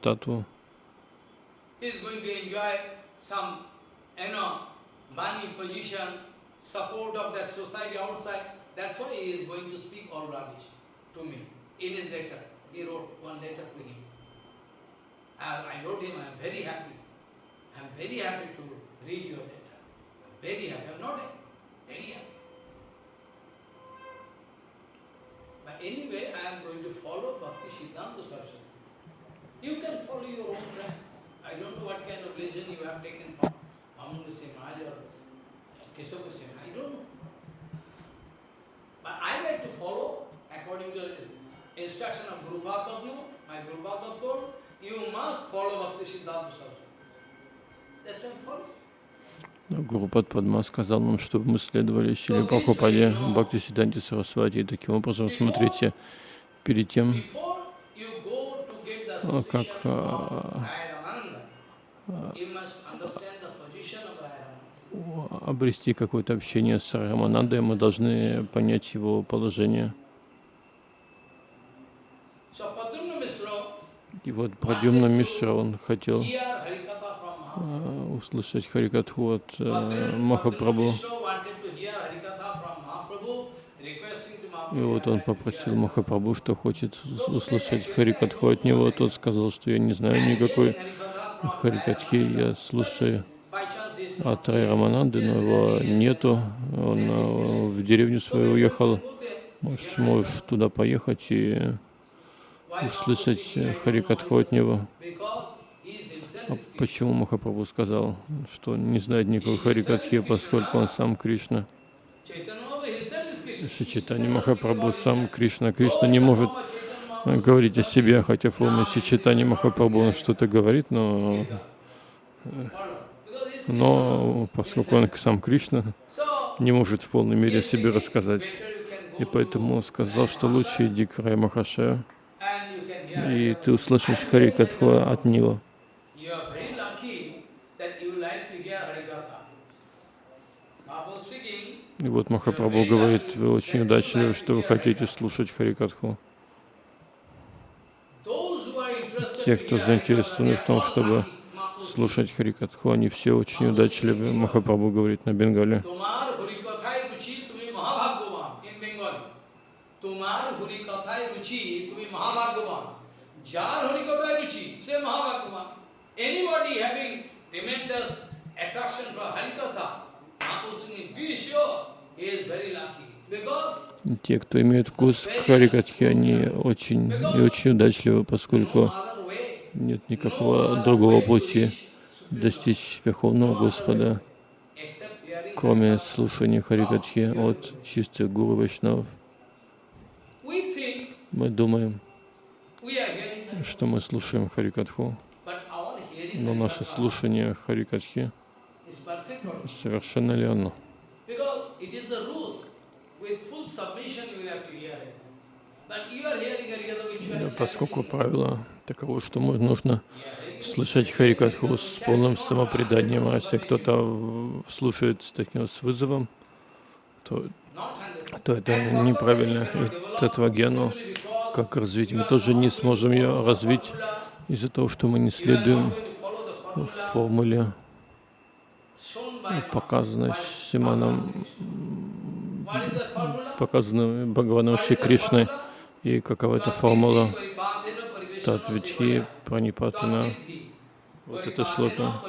I'm very happy. I'm not. Very happy. But anyway, I am going to follow Bhakti Siddhanta Saraswati. You can follow your own track. I don't know what kind of religion you have taken from Amunga Maharaj or Kesava Maharaj. I don't know. But I like to follow according to the instruction of Guru Bhagavad My Guru told, you must follow Bhakti Siddhanta Saraswati. That's why following. Но Гуру Падма сказал нам, чтобы мы следовали Шили Прабхупаде, Бхакти Сиданти Сарасвати. И таким образом, смотрите, перед тем, а, как а, обрести какое-то общение с Раманандой, мы должны понять его положение. И вот Прадюмна Мишра, он хотел hear Harikatha from Mahaprabhu. а, услышать Харикатху от э, Махапрабху. И вот он попросил Махапрабху, что хочет услышать Харикатху от него. Тот сказал, что я не знаю никакой Харикатхи, я слушаю от Рай Рамананды, но его нету. Он э, в деревню свою уехал. Можешь, можешь туда поехать и услышать Харикатху от него. because he is himself А почему Махапрабху сказал, что не знает никакой Харикатхи, поскольку он сам Кришна? Шичитани Махапрабху сам Кришна. Кришна не может говорить о себе, хотя в форме Шичитани Махапрабху он что-то говорит, но, но поскольку он сам Кришна, не может в полной мере о себе рассказать. И поэтому он сказал, что лучше иди к Рай hear. и ты услышишь Харикатху от него. You are very lucky that you like to hear Harikatha. Mahaprabhu speaking, и вот Махапрабху говорит, вы очень удачливы, что вы хотите слушать Харикатху. Те, кто заинтересованы в том, чтобы слушать Харикатху, они все очень удачливы, Махапрабху говорит на Бенгале. Anybody having tremendous attraction for Harikatha, те, кто имеет вкус к Харикатхе, они очень и очень удачливы, поскольку нет никакого другого пути достичь Верховного Господа, кроме слушания Харикатхи от чистых гуру Вайшнавов. Мы думаем, что мы слушаем Харикатху, но наше слушание Харикатхи совершенно ли оно? Да, Поскольку правило таково, что нужно слышать Харикатху с полным самопреданием, а если кто-то слушает с таким с вызовом, то, то это неправильно. И татвагьяну, как развить, мы тоже не сможем ее развить из-за того, что мы не следуем формуле, Is the formula? показанной Бхагаваном Шри Кришной. И какова эта формула? Татвитхи Пранипатана. Вот это шлока,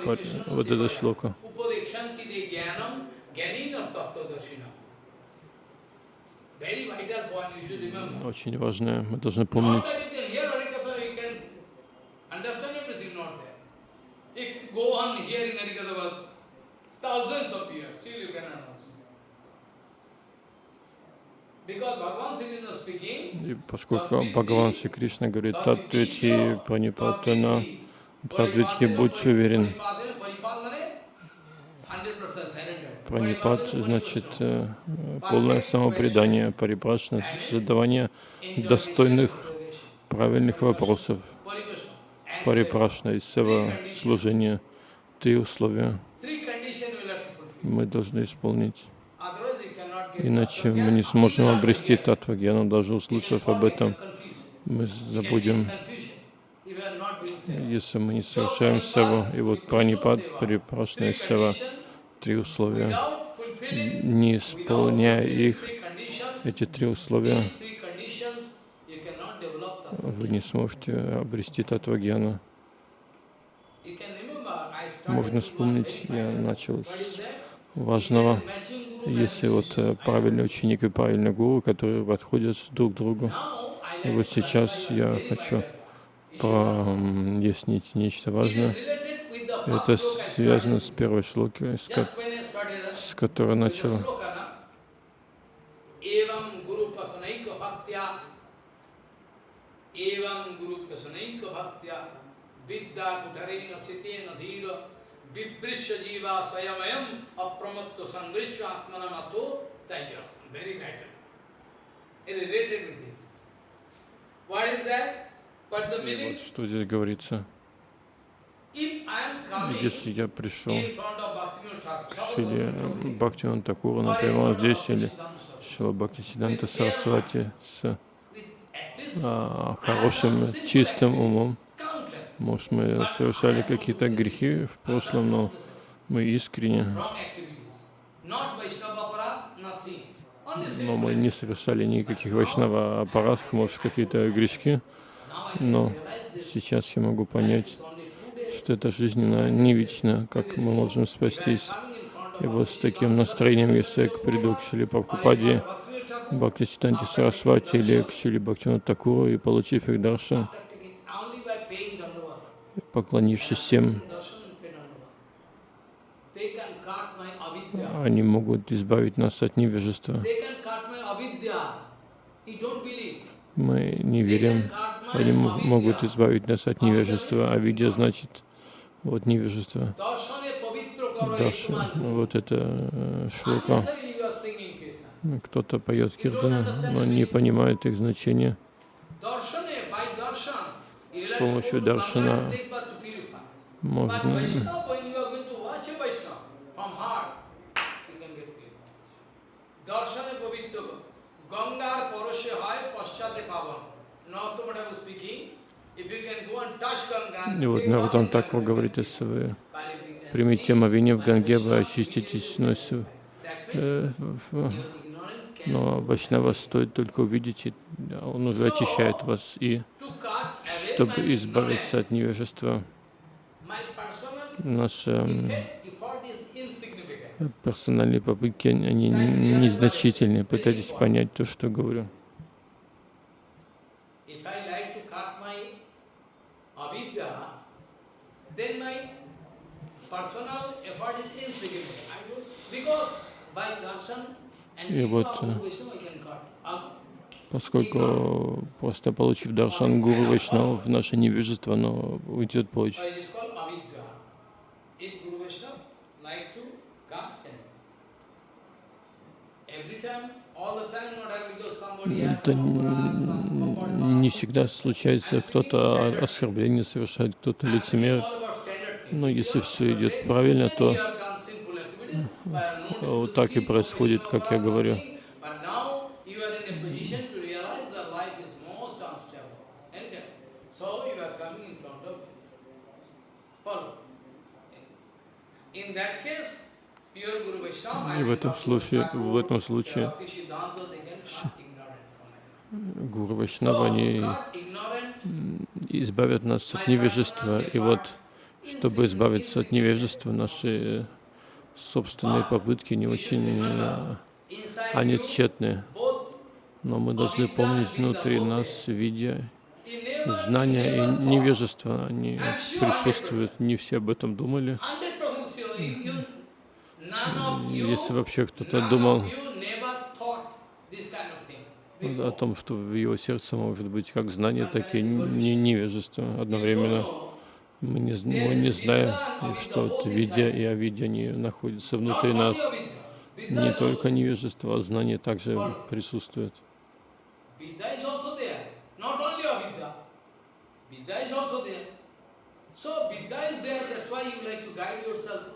вот это шлока. Очень важное, мы должны помнить. that you can hear Harikatha, you can understand everything, not there. You can go on hearing Harikatha for thousands of years, still you cannot understand. Because Bhagavan Sri Krishna speaking, И поскольку Бхагаван Шри Кришна говорит, Татвитхи Пранипатана, Татвитхи, будь уверен. Пранипат значит э, полное самопредание, парипрашна, задавание достойных, правильных вопросов, парипрашна и сева служения. Три условия мы должны исполнить. Иначе мы не сможем обрести татвагьяну, даже услышав об этом, мы забудем, если мы не совершаем севу. И вот пранипад, парипрашна и сева, три условия. Не исполняя их, эти три условия, вы не сможете обрести татвагьяну. Можно вспомнить, я начал с важного. Если вот э, правильный ученик и правильный гуру, которые подходят друг к другу. И вот сейчас я хочу прояснить нечто важное. Это связано с первой шлокой, с, ко- с которой начал. Evam guru pasanaika bhaktya Vidya kutarena sitena dhira Vibrishya jiva sayamayam Apramatto sangrishya atmanamato Tajasam. Very vital. Related with it. What is that? But the meaning, вот что здесь говорится. Если я пришел к Шиле Бхактиван Такуру, например, он здесь или Шила Бхактисиданта Сарасвати с а, хорошим, чистым умом. Может, мы совершали какие-то грехи в прошлом, но мы искренне, но мы не совершали никаких вайшнава аппаратов, может, какие-то грешки. Но сейчас я могу понять, что это жизненно не вечно, как мы можем спастись. И вот с таким настроением, если я приду к Шили Прабхупаде, Бхактисиданте Сарасвати или к Шили Бхактивану Такуру и получив их даршан, after taking only by paying Dandava, поклонившись всем, darshan and pay Dandava, they can cut my avidya. они могут избавить нас от невежества. Мы не верим. Они могут избавить нас от невежества, а видя значит вот невежество. Даша, вот это э, kirtan. Кто-то поет киртаны, но не понимает их значения. Will помощью даршана Можно И вот Нарутан Ganga, говорит, если вы if you can примите омовение в Ганге, вы очиститесь. Но, э, но Вайшнава стоит только увидеть, и он уже очищает вас. И чтобы избавиться от невежества, наши м, effort effort is insignificant. персональные попытки, они незначительные. Пытайтесь понять то, что говорю. И вот, э, Поскольку просто получив даршан гуру Вайшнавов, наше невежество, оно уйдет прочь. It is called avidya. If Guru Vaishnava like to cut, can. Every time, all the time, not have because somebody has Это не всегда случается, кто-то оскорбление совершает, кто-то лицемер. Но если все идет правильно, то вот так и происходит, как я говорю. In that case, pure Guru Vaishnava, I И в этом случае, в этом случае гуру Вайшнава, они избавят нас от невежества. И вот, чтобы избавиться от невежества, наши собственные попытки не очень, э, они тщетны. Но мы должны помнить внутри нас, видя знания и невежество, они присутствуют. Не все об этом думали. Если вообще кто-то думал о том, что в его сердце может быть как знание, так и не- невежество одновременно. Мы не, мы не знаем, что вот видя и овидя, они находятся внутри нас. Не только невежество, а знание также присутствует. So Vidya is there, that's why you like to guide yourself.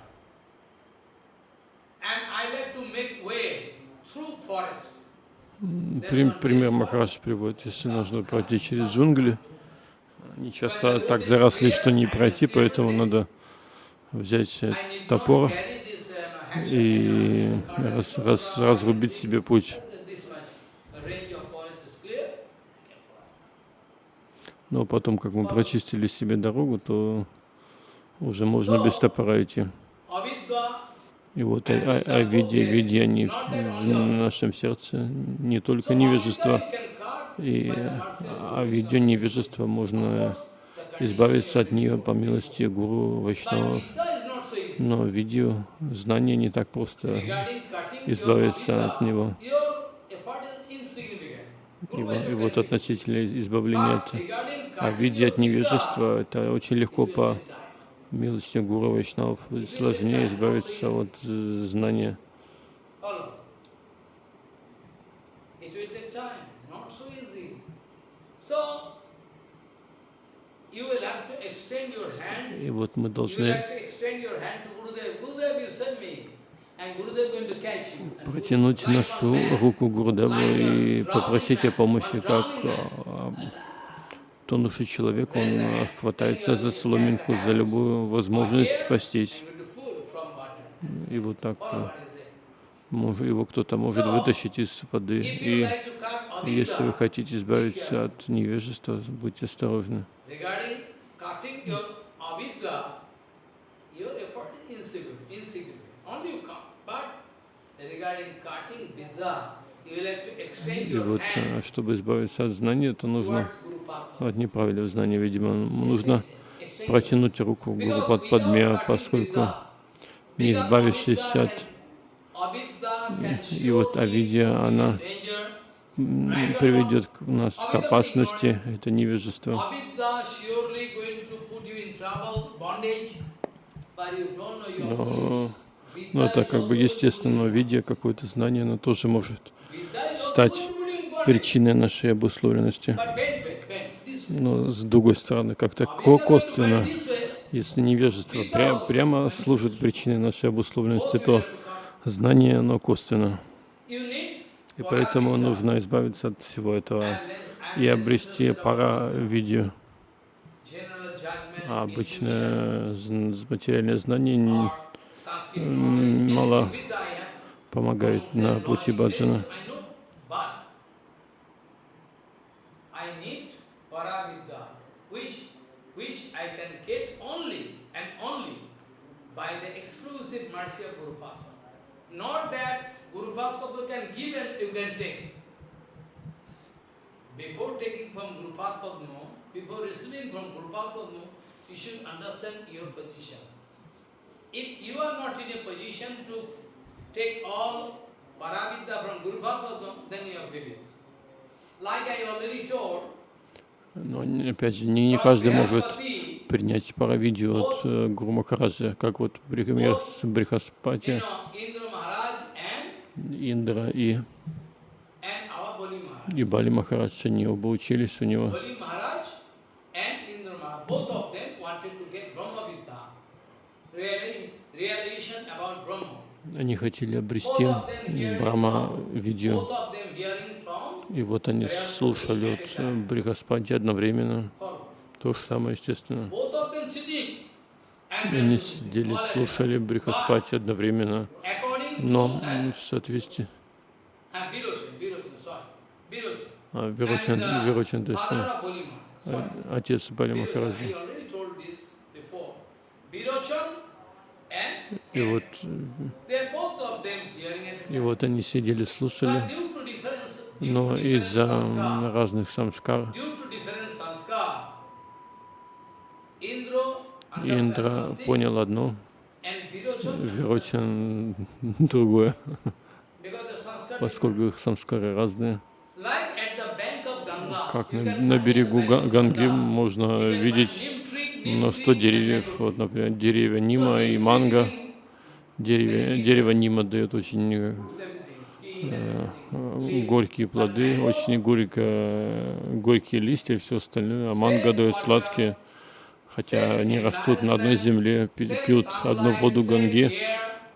пример Махарадж приводит, если нужно пройти через джунгли, они часто так заросли, что не пройти, поэтому надо взять топор uh, и раз- раз- разрубить себе путь. Но потом, как мы прочистили себе дорогу, то уже можно без топора идти. И вот о, о, о виде, виде они в, нашем сердце, не только невежество, и о виде невежества можно избавиться от нее по милости Гуру easy. Но видео, знание не так просто избавиться от него. И, и вот относительно избавления от cutting виде от невежества, это очень легко по милости Гуру Вайшнав. Сложнее избавиться от э, знания. И вот мы должны протянуть нашу руку Гурдеву и попросить о помощи, как тонущий человек, он а, хватается за соломинку, за любую возможность спастись. И вот так мож- его кто-то может вытащить из воды. И если вы хотите избавиться от невежества, будьте осторожны. И вот, а, чтобы избавиться от знания, то нужно от неправильного знания, видимо, нужно протянуть руку Гуру Падме, поскольку не избавившись от И вот авидия, она приведет к нас к опасности, это невежество. Но, но это как бы естественно, видя какое-то знание, оно тоже может стать причиной нашей обусловленности. But bend, bend, bend. This way. Но с другой стороны, как-то косвенно, если невежество пря- прямо служит причиной нашей обусловленности, то знание, оно косвенно. И поэтому нужно избавиться от всего этого и обрести пара видео. А обычное материальное знание мало помогает на пути баджана. Paravidya, which, which I can get only and only by the exclusive mercy of Guru Padma. Not that Guru Padma can give and you can take. Before taking from Guru Padma, before receiving from Guru Padma, you should understand your position. If you are not in a position to take all Paravidya from Guru Bhagavatam, then you are failing. Like I already told, Но опять же, не, не каждый может принять паравидию от э, Гуру Махараджа, как вот например с Брихаспати, Индра и, и Бали Махарадж, они оба учились у него. Realization about Brahma. Они хотели обрести Брахма видео. И вот они слушали от э, Брихаспати одновременно. То же самое, естественно. Они сидели, слушали. Брихаспати одновременно. Но в соответствии... А, то есть э, э, отец Бали Virochan, at a и вот они сидели, слушали, но из-за разных самскар Индра понял одно, Вирочан другое, поскольку их самскары разные. Как на, на берегу Ганги можно видеть tree and деревьев. mango Вот, например, деревья Нима и манго. neem, Дерево, Нима дает очень э, э, горькие плоды, очень горько, горькие листья и все остальное. А манго дает сладкие, хотя они растут на одной земле, пьют одну воду Ганги,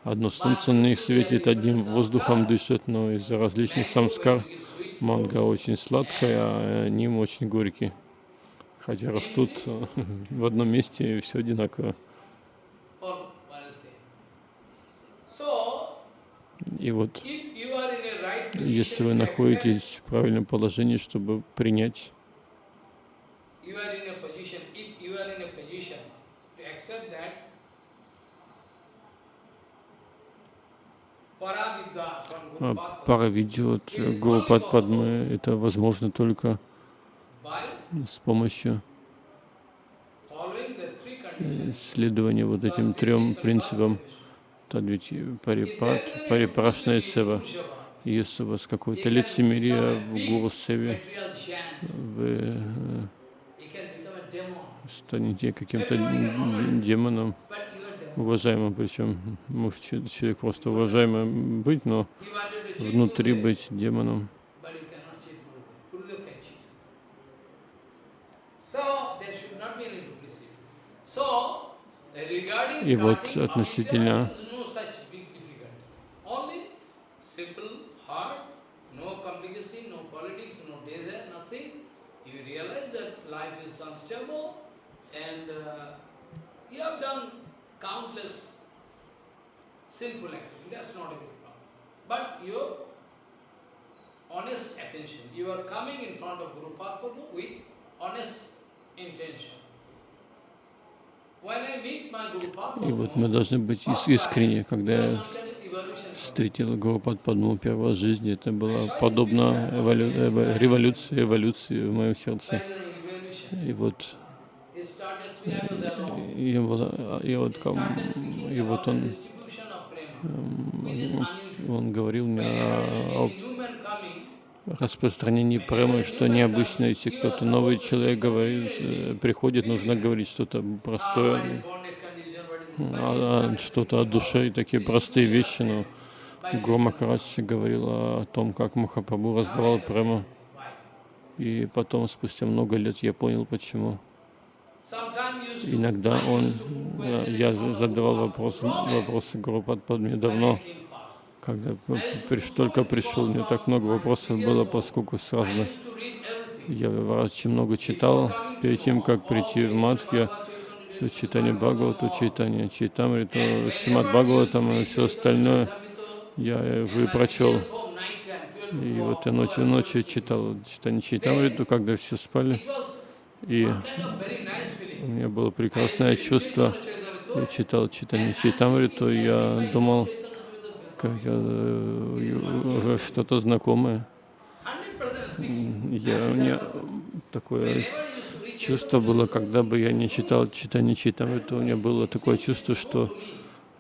одно солнце на них светит, одним воздухом дышат, но из-за различных самскар манга очень сладкая, а они очень горькие. Хотя растут в одном месте и все одинаково. И вот, если вы находитесь в правильном положении, чтобы принять Паравидью от Гурупад Падмы это возможно только с помощью следования вот этим трем принципам Тадвити Парипад, Парипрашная Сева. Если у вас какое-то лицемерие в Гуру Севе, вы станете каким-то демоном, уважаемым, причем может человек просто уважаемым быть, но внутри быть демоном. A big problem. But your honest attention, you are coming in front of Guru Padma with honest intention. И вот мы должны быть искренни. Когда я встретил Гуру Падму первой жизни, это было подобно эволю... революции, эволюции в моем сердце. И вот и, было, и, вот, и вот он, он говорил мне о распространении премы, что необычно, если кто-то новый человек говорит, э, приходит, нужно говорить что-то простое, а, а, что-то от души, такие простые вещи. Но Гуру Махарадж говорил о том, как Махапрабху раздавал прему. И потом, спустя много лет, я понял, почему. Иногда он, я задавал вопросы, вопросы Гуру Падме давно, когда только пришел, мне так много вопросов было, поскольку сразу я очень много читал перед тем, как прийти в Мадх, я все читание Бхагавату, читание Чайтамриту, Шимат Бхагаватам и все остальное я уже прочел. И вот я ночью, ночью читал читание Чайтамриту, когда все спали. И у меня было прекрасное чувство. Я читал читание Чайтамриту, я думал, как я, э, уже что-то знакомое. Я, у меня такое чувство было, когда бы я не читал читание Чайтамриту, у меня было такое чувство, что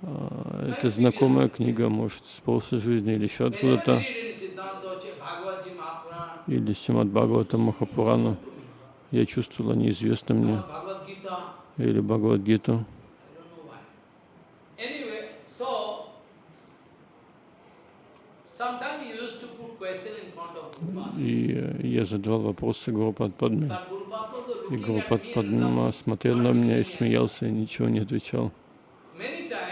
а, это знакомая книга, может, с прошлой жизни или еще откуда-то, или Симат Бхагавата Махапурану я чувствовала неизвестно мне, или Бхагавадгиту. И я задавал вопросы Гурупад Падме. И Гурупад Падма смотрел на меня и смеялся, и ничего не отвечал.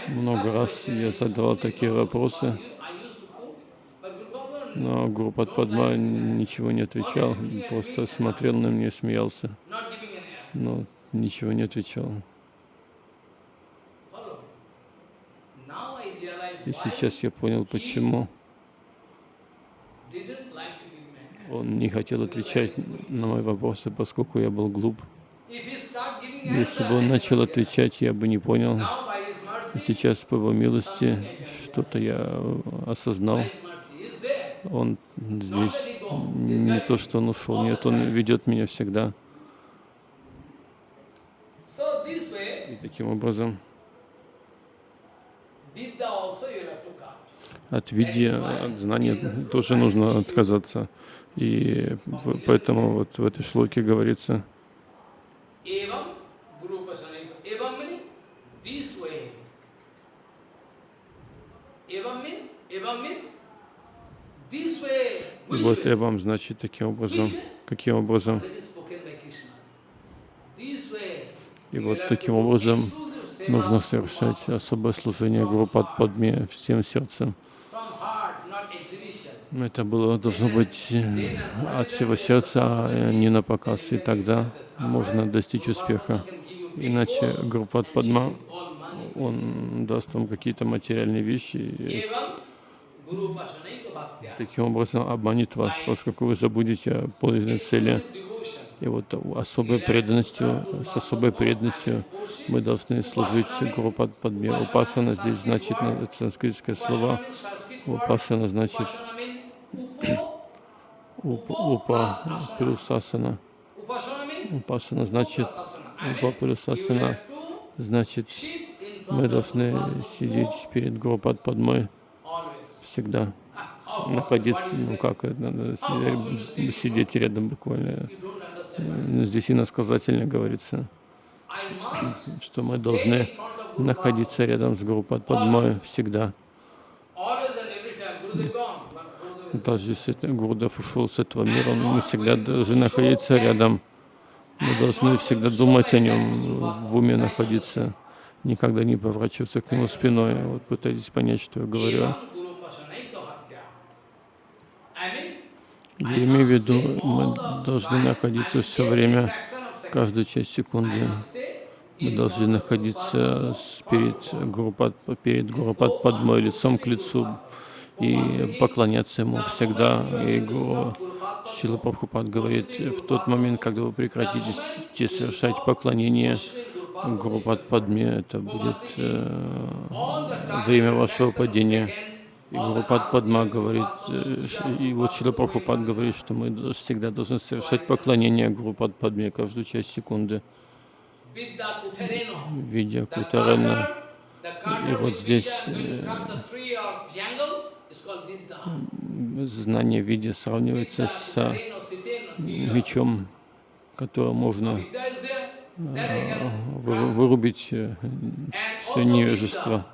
Много раз я задавал такие вопросы, но Гурупад Падма ничего не отвечал, просто смотрел на меня и смеялся, но ничего не отвечал. И сейчас я понял, почему он не хотел отвечать на мои вопросы, поскольку я был глуп. Если бы он начал отвечать, я бы не понял. И сейчас, по его милости, что-то я осознал он здесь не то, что он ушел, нет, он ведет меня всегда. И таким образом от види, от знания тоже нужно отказаться. И поэтому вот в этой шлоке говорится, вот я вам, значит, таким образом, каким образом? И вот таким образом нужно совершать особое служение Гуру Падме всем сердцем. Это было, должно быть э, от всего сердца, а не на показ. И тогда можно достичь успеха. Иначе Гурупад Падма, он даст вам какие-то материальные вещи, таким образом обманет вас, поскольку вы забудете о подлинной цели. И вот особой преданностью, с особой преданностью мы должны служить Гурупад Падме. Упасана здесь значит санскритское слово. Упасана значит Упа плюс асана. Упасана значит Упа плюс асана. Значит, мы должны сидеть перед Гурупад Падмой всегда. Находиться, ну как, сидеть рядом буквально. Здесь иносказательно говорится, что мы должны находиться рядом с Гурупад Падмой всегда. Даже если Гурдев ушел с этого мира, мы всегда должны находиться рядом. Мы должны всегда думать о нем, в уме находиться, никогда не поворачиваться к нему спиной. Вот пытайтесь понять, что я говорю. Я имею в виду, мы должны находиться все время, каждую часть секунды. Мы должны находиться перед Гурупад, перед Гурупад Падмой, лицом к лицу, и поклоняться ему всегда. Гуру Шила Прабхупад говорит, в тот момент, когда вы прекратите совершать поклонение Гуру Падме, это будет э, время вашего падения. И Гуру Падма говорит, э, и вот Шила Прабхупад говорит, что мы всегда должны совершать поклонение Гуру Падме каждую часть секунды. Видя Кутарена. И вот здесь э, знание в виде сравнивается с мечом, который можно э, вырубить э, все невежество.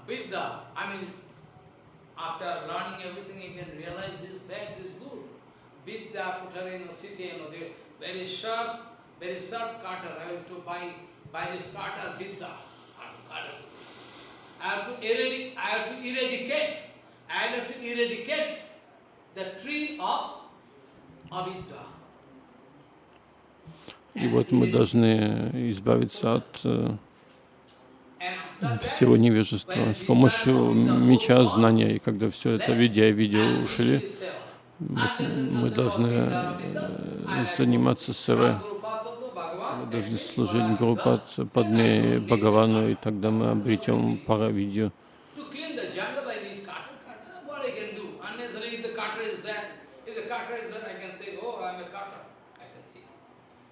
I have to eradicate. I have to eradicate the tree of avidya. И вот мы должны избавиться от э, всего невежества с помощью меча знания. И когда все это видя и видео ушли, мы должны э, заниматься СВ. Мы должны служить Гурупад Падме Бхагавану, и тогда мы обретем паравидью. if I'm going to, if I'm going to cater, if I'm going to carry the carter all the time, uh, I can, I'm a carter, you know, I'm a carter. Huh? So I have to throw carter, I can forget that I'm a carter. This way, Paravidya will have to attain.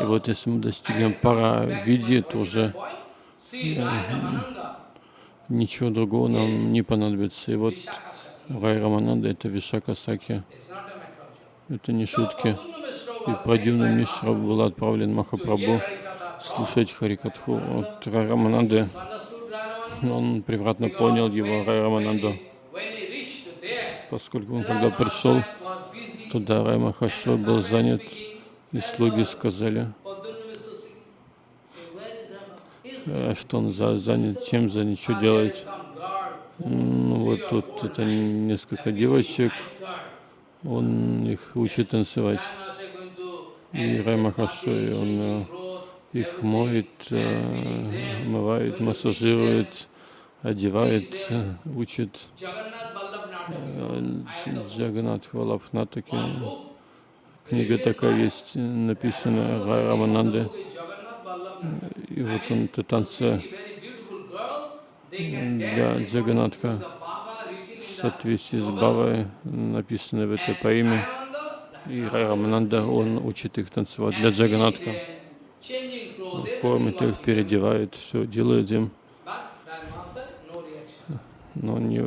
И вот если мы достигнем пара види, то уже ничего другого нам не понадобится. И вот Рай Рамананда — это Вишака Саки. Это не шутки. И Прадюмна Мишра был отправлен Махапрабху слушать Харикатху от Рамананды. Он превратно понял его Рамананду, поскольку он, когда пришел туда, Рай Махашой был занят, и слуги сказали, а что он за, занят, чем занят, что делает. Ну, вот тут это несколько девочек, он их учит танцевать. И Рай Махашой, он э, их моет, э, омывает, массажирует, одевает, э, учит. Джаганат Хвалабхнатаки. Книга такая есть, написана Рай Рамананде. И вот он, это танцы для Джаганатха соответствии с Бавой, написано в этой поэме. И Рамананда, он учит их танцевать для Джаганатха. Кормит их, переодевает, все делает им. Но не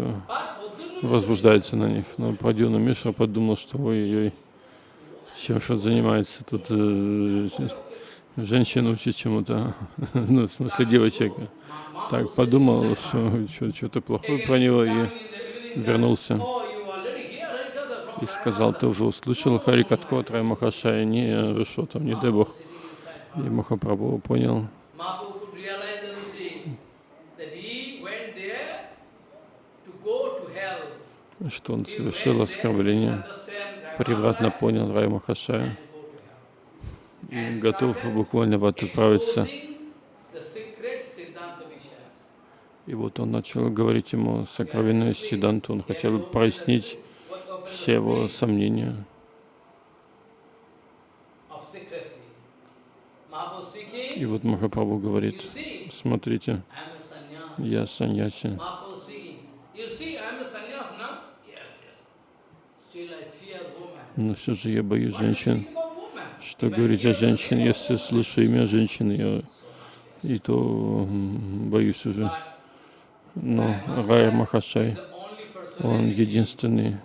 возбуждается на них. Но Прадюна Мишра подумал, что ой-ой, Шаша занимается тут, э, женщина учит чему-то, ну, в смысле девочек. Так подумал, что что-то плохое про него и вернулся. И сказал, ты уже услышал Харикатху от Рай Махашая? Не, что там, не Бог. И Махапрабху понял, что он совершил оскорбление, превратно понял Рай Махашая и готов буквально в отправиться. И вот он начал говорить ему сокровенную Сиданту, он хотел прояснить все его сомнения. И вот Махапрабху говорит, смотрите, я саньяси. Но все же я боюсь женщин. Что говорить о женщине, если слышу имя женщины, я и то боюсь уже. Но Рая Махашай, он единственный,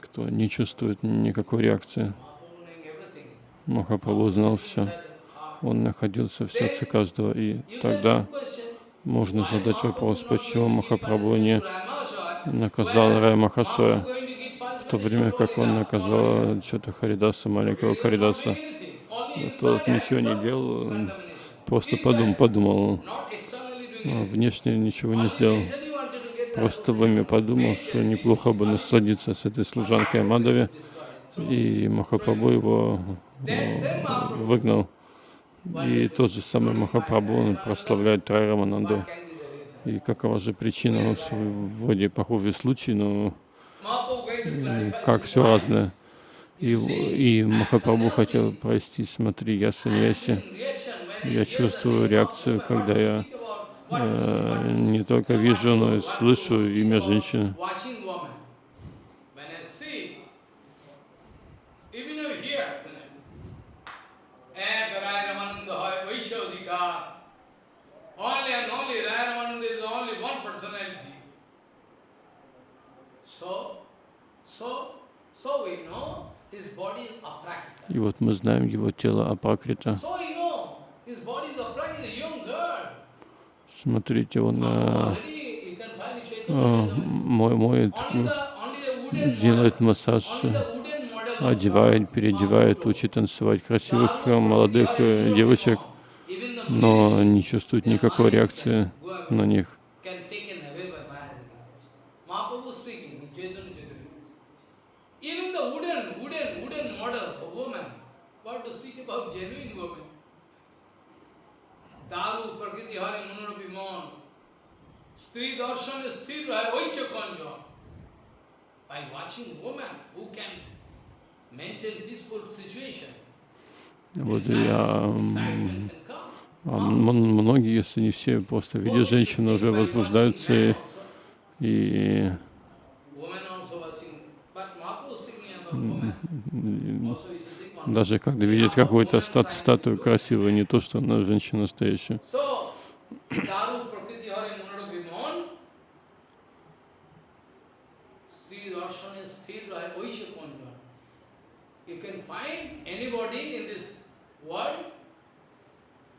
кто не чувствует никакой реакции. Махапрабху знал все. Он находился в сердце каждого. И тогда можно задать вопрос, почему Махапрабху не наказал Рая Махашая, в то время как он наказал что-то Харидаса, маленького Харидаса. Тот ничего не делал, просто подумал, подумал, внешне ничего не сделал. Просто в уме подумал, что неплохо бы насладиться с этой служанкой Мадови, и Махапрабху его выгнал. И тот же самый Махапрабху, он прославляет Трайрамананду. И какова же причина? Вроде похожий случай, но как все разное. И, и Махапрабху хотел простить, смотри, я саньяси, я чувствую реакцию, когда я э, не только вижу, но и слышу имя женщины. И вот мы знаем его тело Апракрита. Смотрите, он а, а, моет, делает массаж, одевает, переодевает, учит танцевать красивых молодых э, девочек, но не чувствует никакой реакции на них. Вот я, многие, если не все, просто видя женщину, уже возбуждаются и, даже когда видят какую-то стат статую красивую, не то, что она женщина настоящая. who can maintain peaceful condition after watching the body of woman.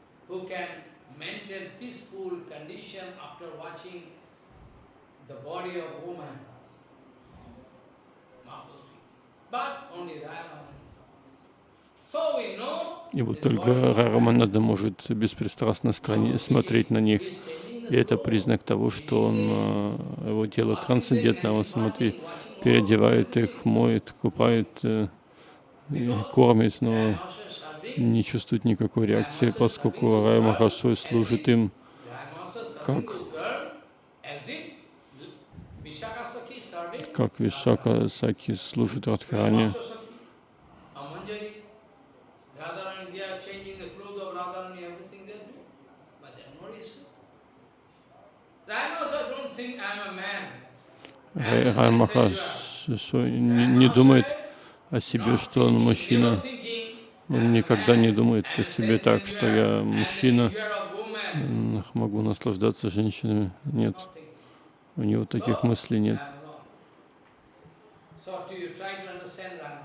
But only И вот только Рараманада может беспристрастно смотреть на них. И это признак того, что он, э, его тело трансцендентно, он смотрит, переодевает их, моет, купает, э, кормит, но не чувствуют никакой реакции, поскольку Рай Махашой служит им как, как Вишака Саки служит Радхарани. Рай Махаш не, не думает о себе, что он мужчина. Он никогда не думает о себе так, что я мужчина, могу наслаждаться женщинами. Нет, у него таких мыслей нет.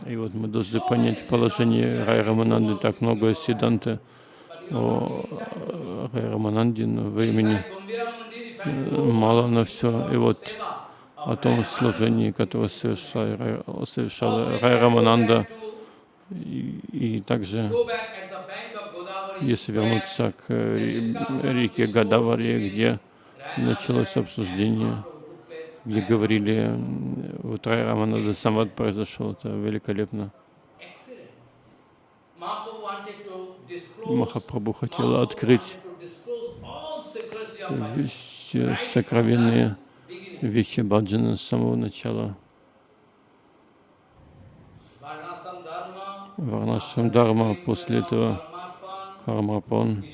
И вот мы должны понять положение Рай Рамананды. Так много Сиданты о Рай Рамананде, времени мало на все. И вот о том служении, которое совершал Рай Рамананда, и, и также, если вернуться к реке Гадавари, где началось обсуждение, где говорили, вот Рай Рамананда Самвад произошел, это великолепно. Махапрабху хотел открыть все сокровенные вещи Баджана с самого начала. Варнашам Дharma, после этого Кармапон.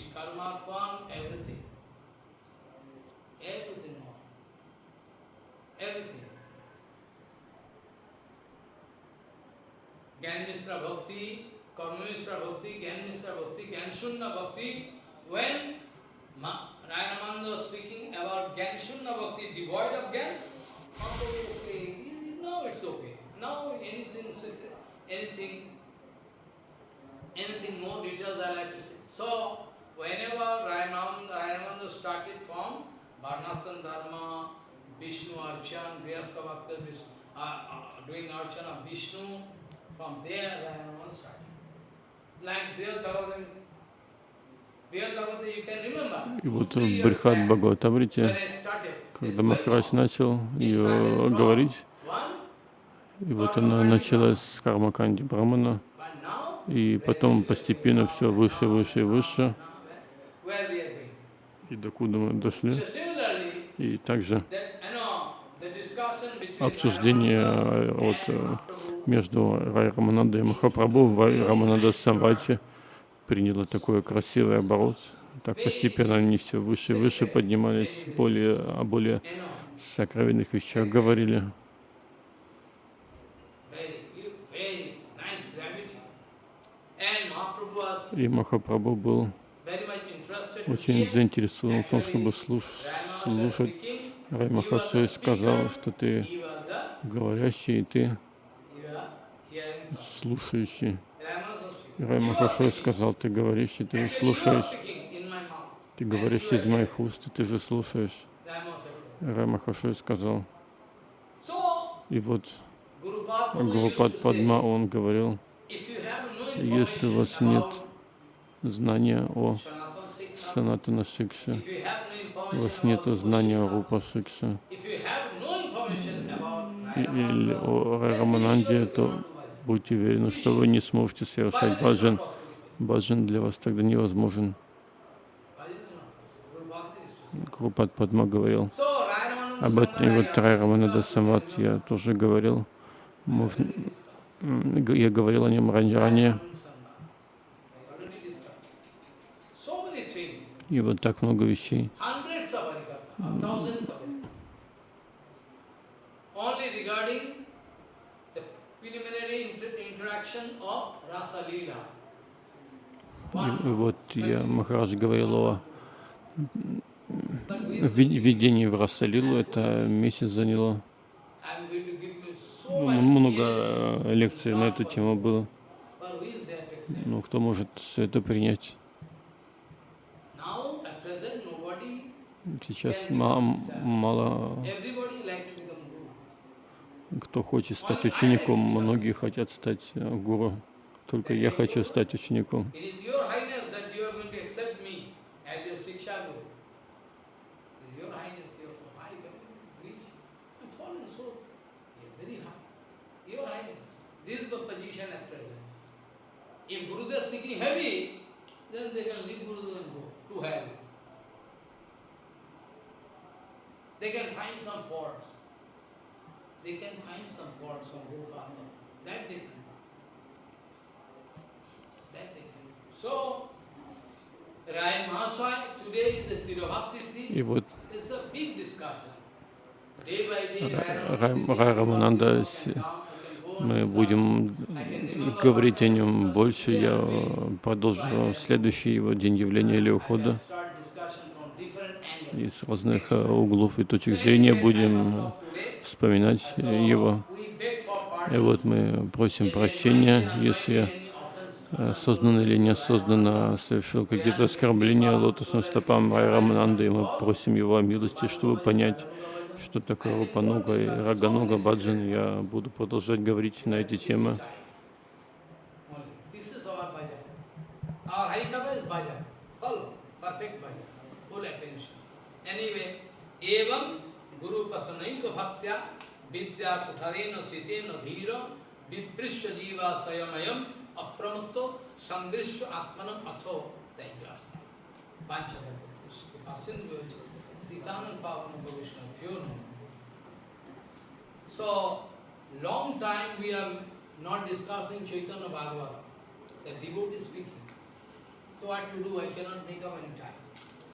Anything, anything more details I like to say. So, whenever Rayananda started from Varnasan Dharma, Vishnu Archan, Grihastha Bhakta, uh, uh, doing Archana Vishnu, from there Rayananda started. Like Brihad Bhagavatam, и вот в Брихат Бхагаватамрите, когда Махарадж начал ее говорить, и вот она началась с Кармаканди Брамана, и потом постепенно все выше, выше и выше. И докуда мы дошли. И также обсуждение э, вот, э, между Рай Раманандой и Махапрабху в Рамананда Самвати приняло такой красивый оборот. Так постепенно они все выше и выше поднимались, более, о более сокровенных вещах говорили. И Махапрабху был очень заинтересован в том, чтобы слуш слушать. Рай Махаши сказал, что ты говорящий, и ты слушающий. Рай Махаши сказал, ты говорящий, ты же слушаешь. Ты говоришь из моих уст, и ты же слушаешь. Рай Махаши сказал. И вот Гурупад Падма, он говорил, если у вас нет знания о Санатана Шикше, у вас нет знания о Рупа Шикше или о Рамананде, то будьте уверены, что вы не сможете совершать баджан. Баджан для вас тогда невозможен. Крупат Падма говорил об этом. И вот Трай Раманада Самат я тоже говорил. Можно, я говорил о нем ранее. И вот так много вещей. И вот я, Махарадж, говорил о введении в Расалилу, это месяц заняло. Ну, много лекций на эту тему было. Но кто может все это принять? Сейчас мало кто хочет стать учеником, многие хотят стать э, гуру. Только я хочу стать учеником. If Gurudev speaking heavy, then they can leave Gurudev and go to hell. They can find some faults. They can find some faults from Gopala. That they can. That they can. So, Rai Mahaswai today is the Tirobhakti И вот Рай Рамананда, мы будем говорить о нем больше. Я продолжу следующий его день явления или ухода и с разных э, углов и точек зрения будем вспоминать его. И вот мы просим прощения, если э, сознанно или неосознанно совершил какие-то оскорбления лотосным стопам Рай Рамананды, и мы просим его о милости, чтобы понять, что такое Рупануга и Рагануга Баджан. Я буду продолжать говорить на эти темы. This is our bhajan. Our you know. So, long time we are not discussing Chaitanya Bhagavata, the devotee speaking. So what to do? I cannot make up any time.